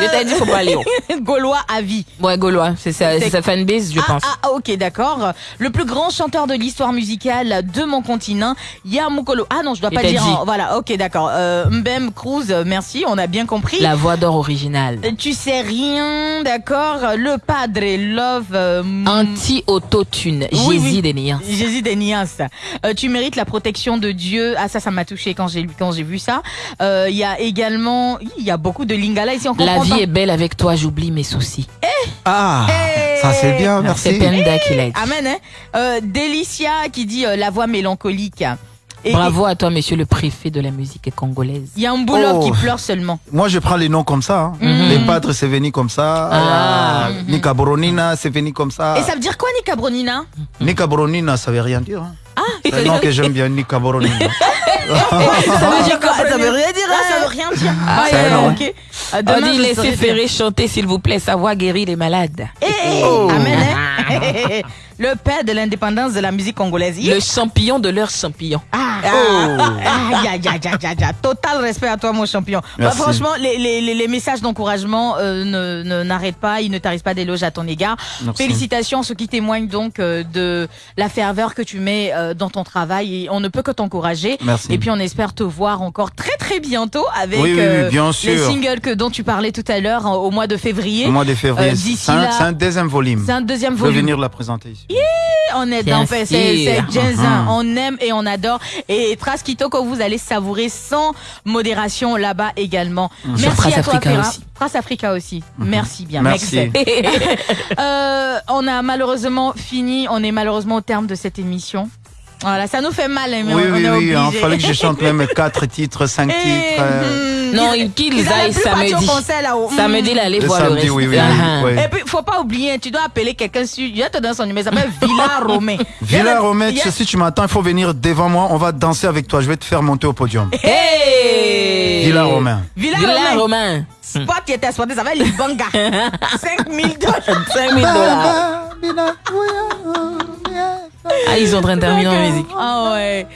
Je t'ai dit, faut pas aller. Gaulois à vie. Ouais, Gaulois, c'est sa, sa fanbase, je ah, pense. Ah, ok, d'accord. Le plus grand chanteur de l'histoire musicale de mon continent, Yamukolo. Ah non, je dois pas dire. en- Voilà, ok, d'accord. Euh, Mbem Cruz, merci, on a bien compris. La voix d'or originale. Euh, Tu sais rien, d'accord. Le Padre Love. euh, Anti-autotune. Oui, oui. Jésus des Nias. Jésus des Nias. Euh, tu mérites la protection de Dieu. Ah ça, ça m'a touché quand j'ai quand j'ai vu ça. Il y a également, il y a beaucoup de lingala ici. On La vie pas. est belle avec toi, j'oublie mes soucis. Ah, ça c'est bien, merci. C'est Penda qui l'a dit. Amen. Hein euh, Delicia qui dit euh, la voix mélancolique. Et- Bravo à toi, monsieur le préfet de la musique congolaise. Il y a un boulot Oh. qui pleure seulement. Moi, je prends les noms comme ça. hein. Mhm. Les padres, c'est venu comme ça. Ah. Euh, Nika Boronina, c'est venu comme ça. Et ça veut dire quoi, Nika Bronina Nika Boronina, ça veut rien dire. hein. Ah, C'est un nom que j'aime bien, Nika Boronina. ça veut dire quoi Ça veut rien dire. Ah, ça veut rien dire. Ah, ok. On dit laissez. Ferré chanter, s'il vous plaît, sa voix guérit les malades. Eh, eh, Amen. Le père de l'indépendance de la musique congolaise. Le champion de leur champion. Ah, Oh. ah, ya, ya, ya, ya, ya. Total respect à toi, mon champion. Bah, franchement, les, les, les- les messages d'encouragement euh, ne ne- n'arrêtent pas, ils ne tarissent pas d'éloges à ton égard. Merci. Félicitations, ce qui témoigne donc euh, de la ferveur que tu mets euh, dans ton travail et on ne peut que t'encourager. Merci. Et puis on espère te voir encore très très bientôt avec Oui, oui, oui, euh, bien les singles que dont tu parlais tout à l'heure au mois de février. Au mois de février. Euh, D'ici c'est un, là, c'est un deuxième volume. c'est un deuxième Je vais volume. venir la présenter ici. On est Bien dans c'est c'est sûr. jazz, hein. on aime et on adore et Trace Kitoko vous allez savourer sans modération là-bas également. Merci Sur Trace à toi Africa Ferra. aussi. Trace Africa aussi. Merci bien. Merci. Merci. Euh, on a malheureusement fini, on est malheureusement au terme de cette émission. Voilà, ça nous fait mal, hein, mais oui, on, on oui, est oui. Il fallait que je chante même quatre titres, cinq Et, titres. euh, hmm, Non, ils- qu'ils aillent samedi. Hmm. Samedi, là, allez Le voir le reste. oui, oui, oui, Ah, oui. Et puis, faut pas oublier, tu dois appeler quelqu'un sur. Je vais te donner son numéro, il s'appelle Villa Romé. Villa Il a- si tu m'attends, il faut venir devant moi. On va danser avec toi. Je vais te faire monter au podium. Hey Villa Romain. Villa, Villa Romain. Romain. Spot qui était spoté, ça va Libanga. 5000 dollars. 5000 dollars. Ah, ils sont en train de terminer en musique. Ah ouais.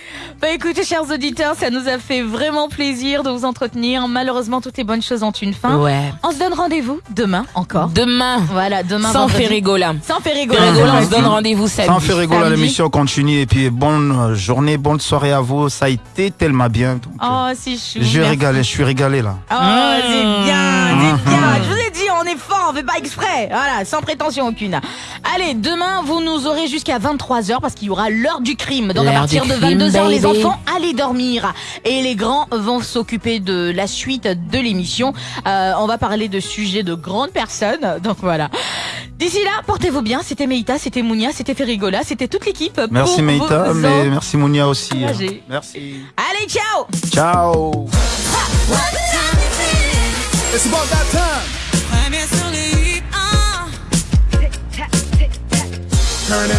Bah écoutez, chers auditeurs, ça nous a fait vraiment plaisir de vous entretenir. Malheureusement, toutes les bonnes choses ont une fin. Ouais. On se donne rendez-vous demain encore. Demain, Voilà, demain. sans. Ferrigola. Sans Ferrigola. Ferrigola, on se donne rendez-vous samedi. Sans faire rigoler, Samedi. l'émission continue. Et puis, bonne euh, journée, bonne soirée à vous. Ça a été tellement bien. Donc, euh, Oh, c'est chou. J'ai merci. régalé, je suis régalé là. Oh, c'est bien, c'est bien. Je vous ai dit, on est fort, on fait pas exprès. Voilà, sans prétention aucune. Allez, demain, vous nous aurez jusqu'à 23h parce qu'il y aura l'heure du crime. Donc à partir de crime, 22h, les enfants, allez dormir. Et les grands vont s'occuper de la suite de l'émission. Euh, on va parler de sujets de grandes personnes. Donc voilà. D'ici là, portez-vous bien. C'était Meïta, c'était Mounia, c'était Ferrigola, c'était toute l'équipe. Merci Meïta, mais merci Mounia aussi. hein. encourager. Merci. Allez, ciao Ciao. It's about that time. Turn it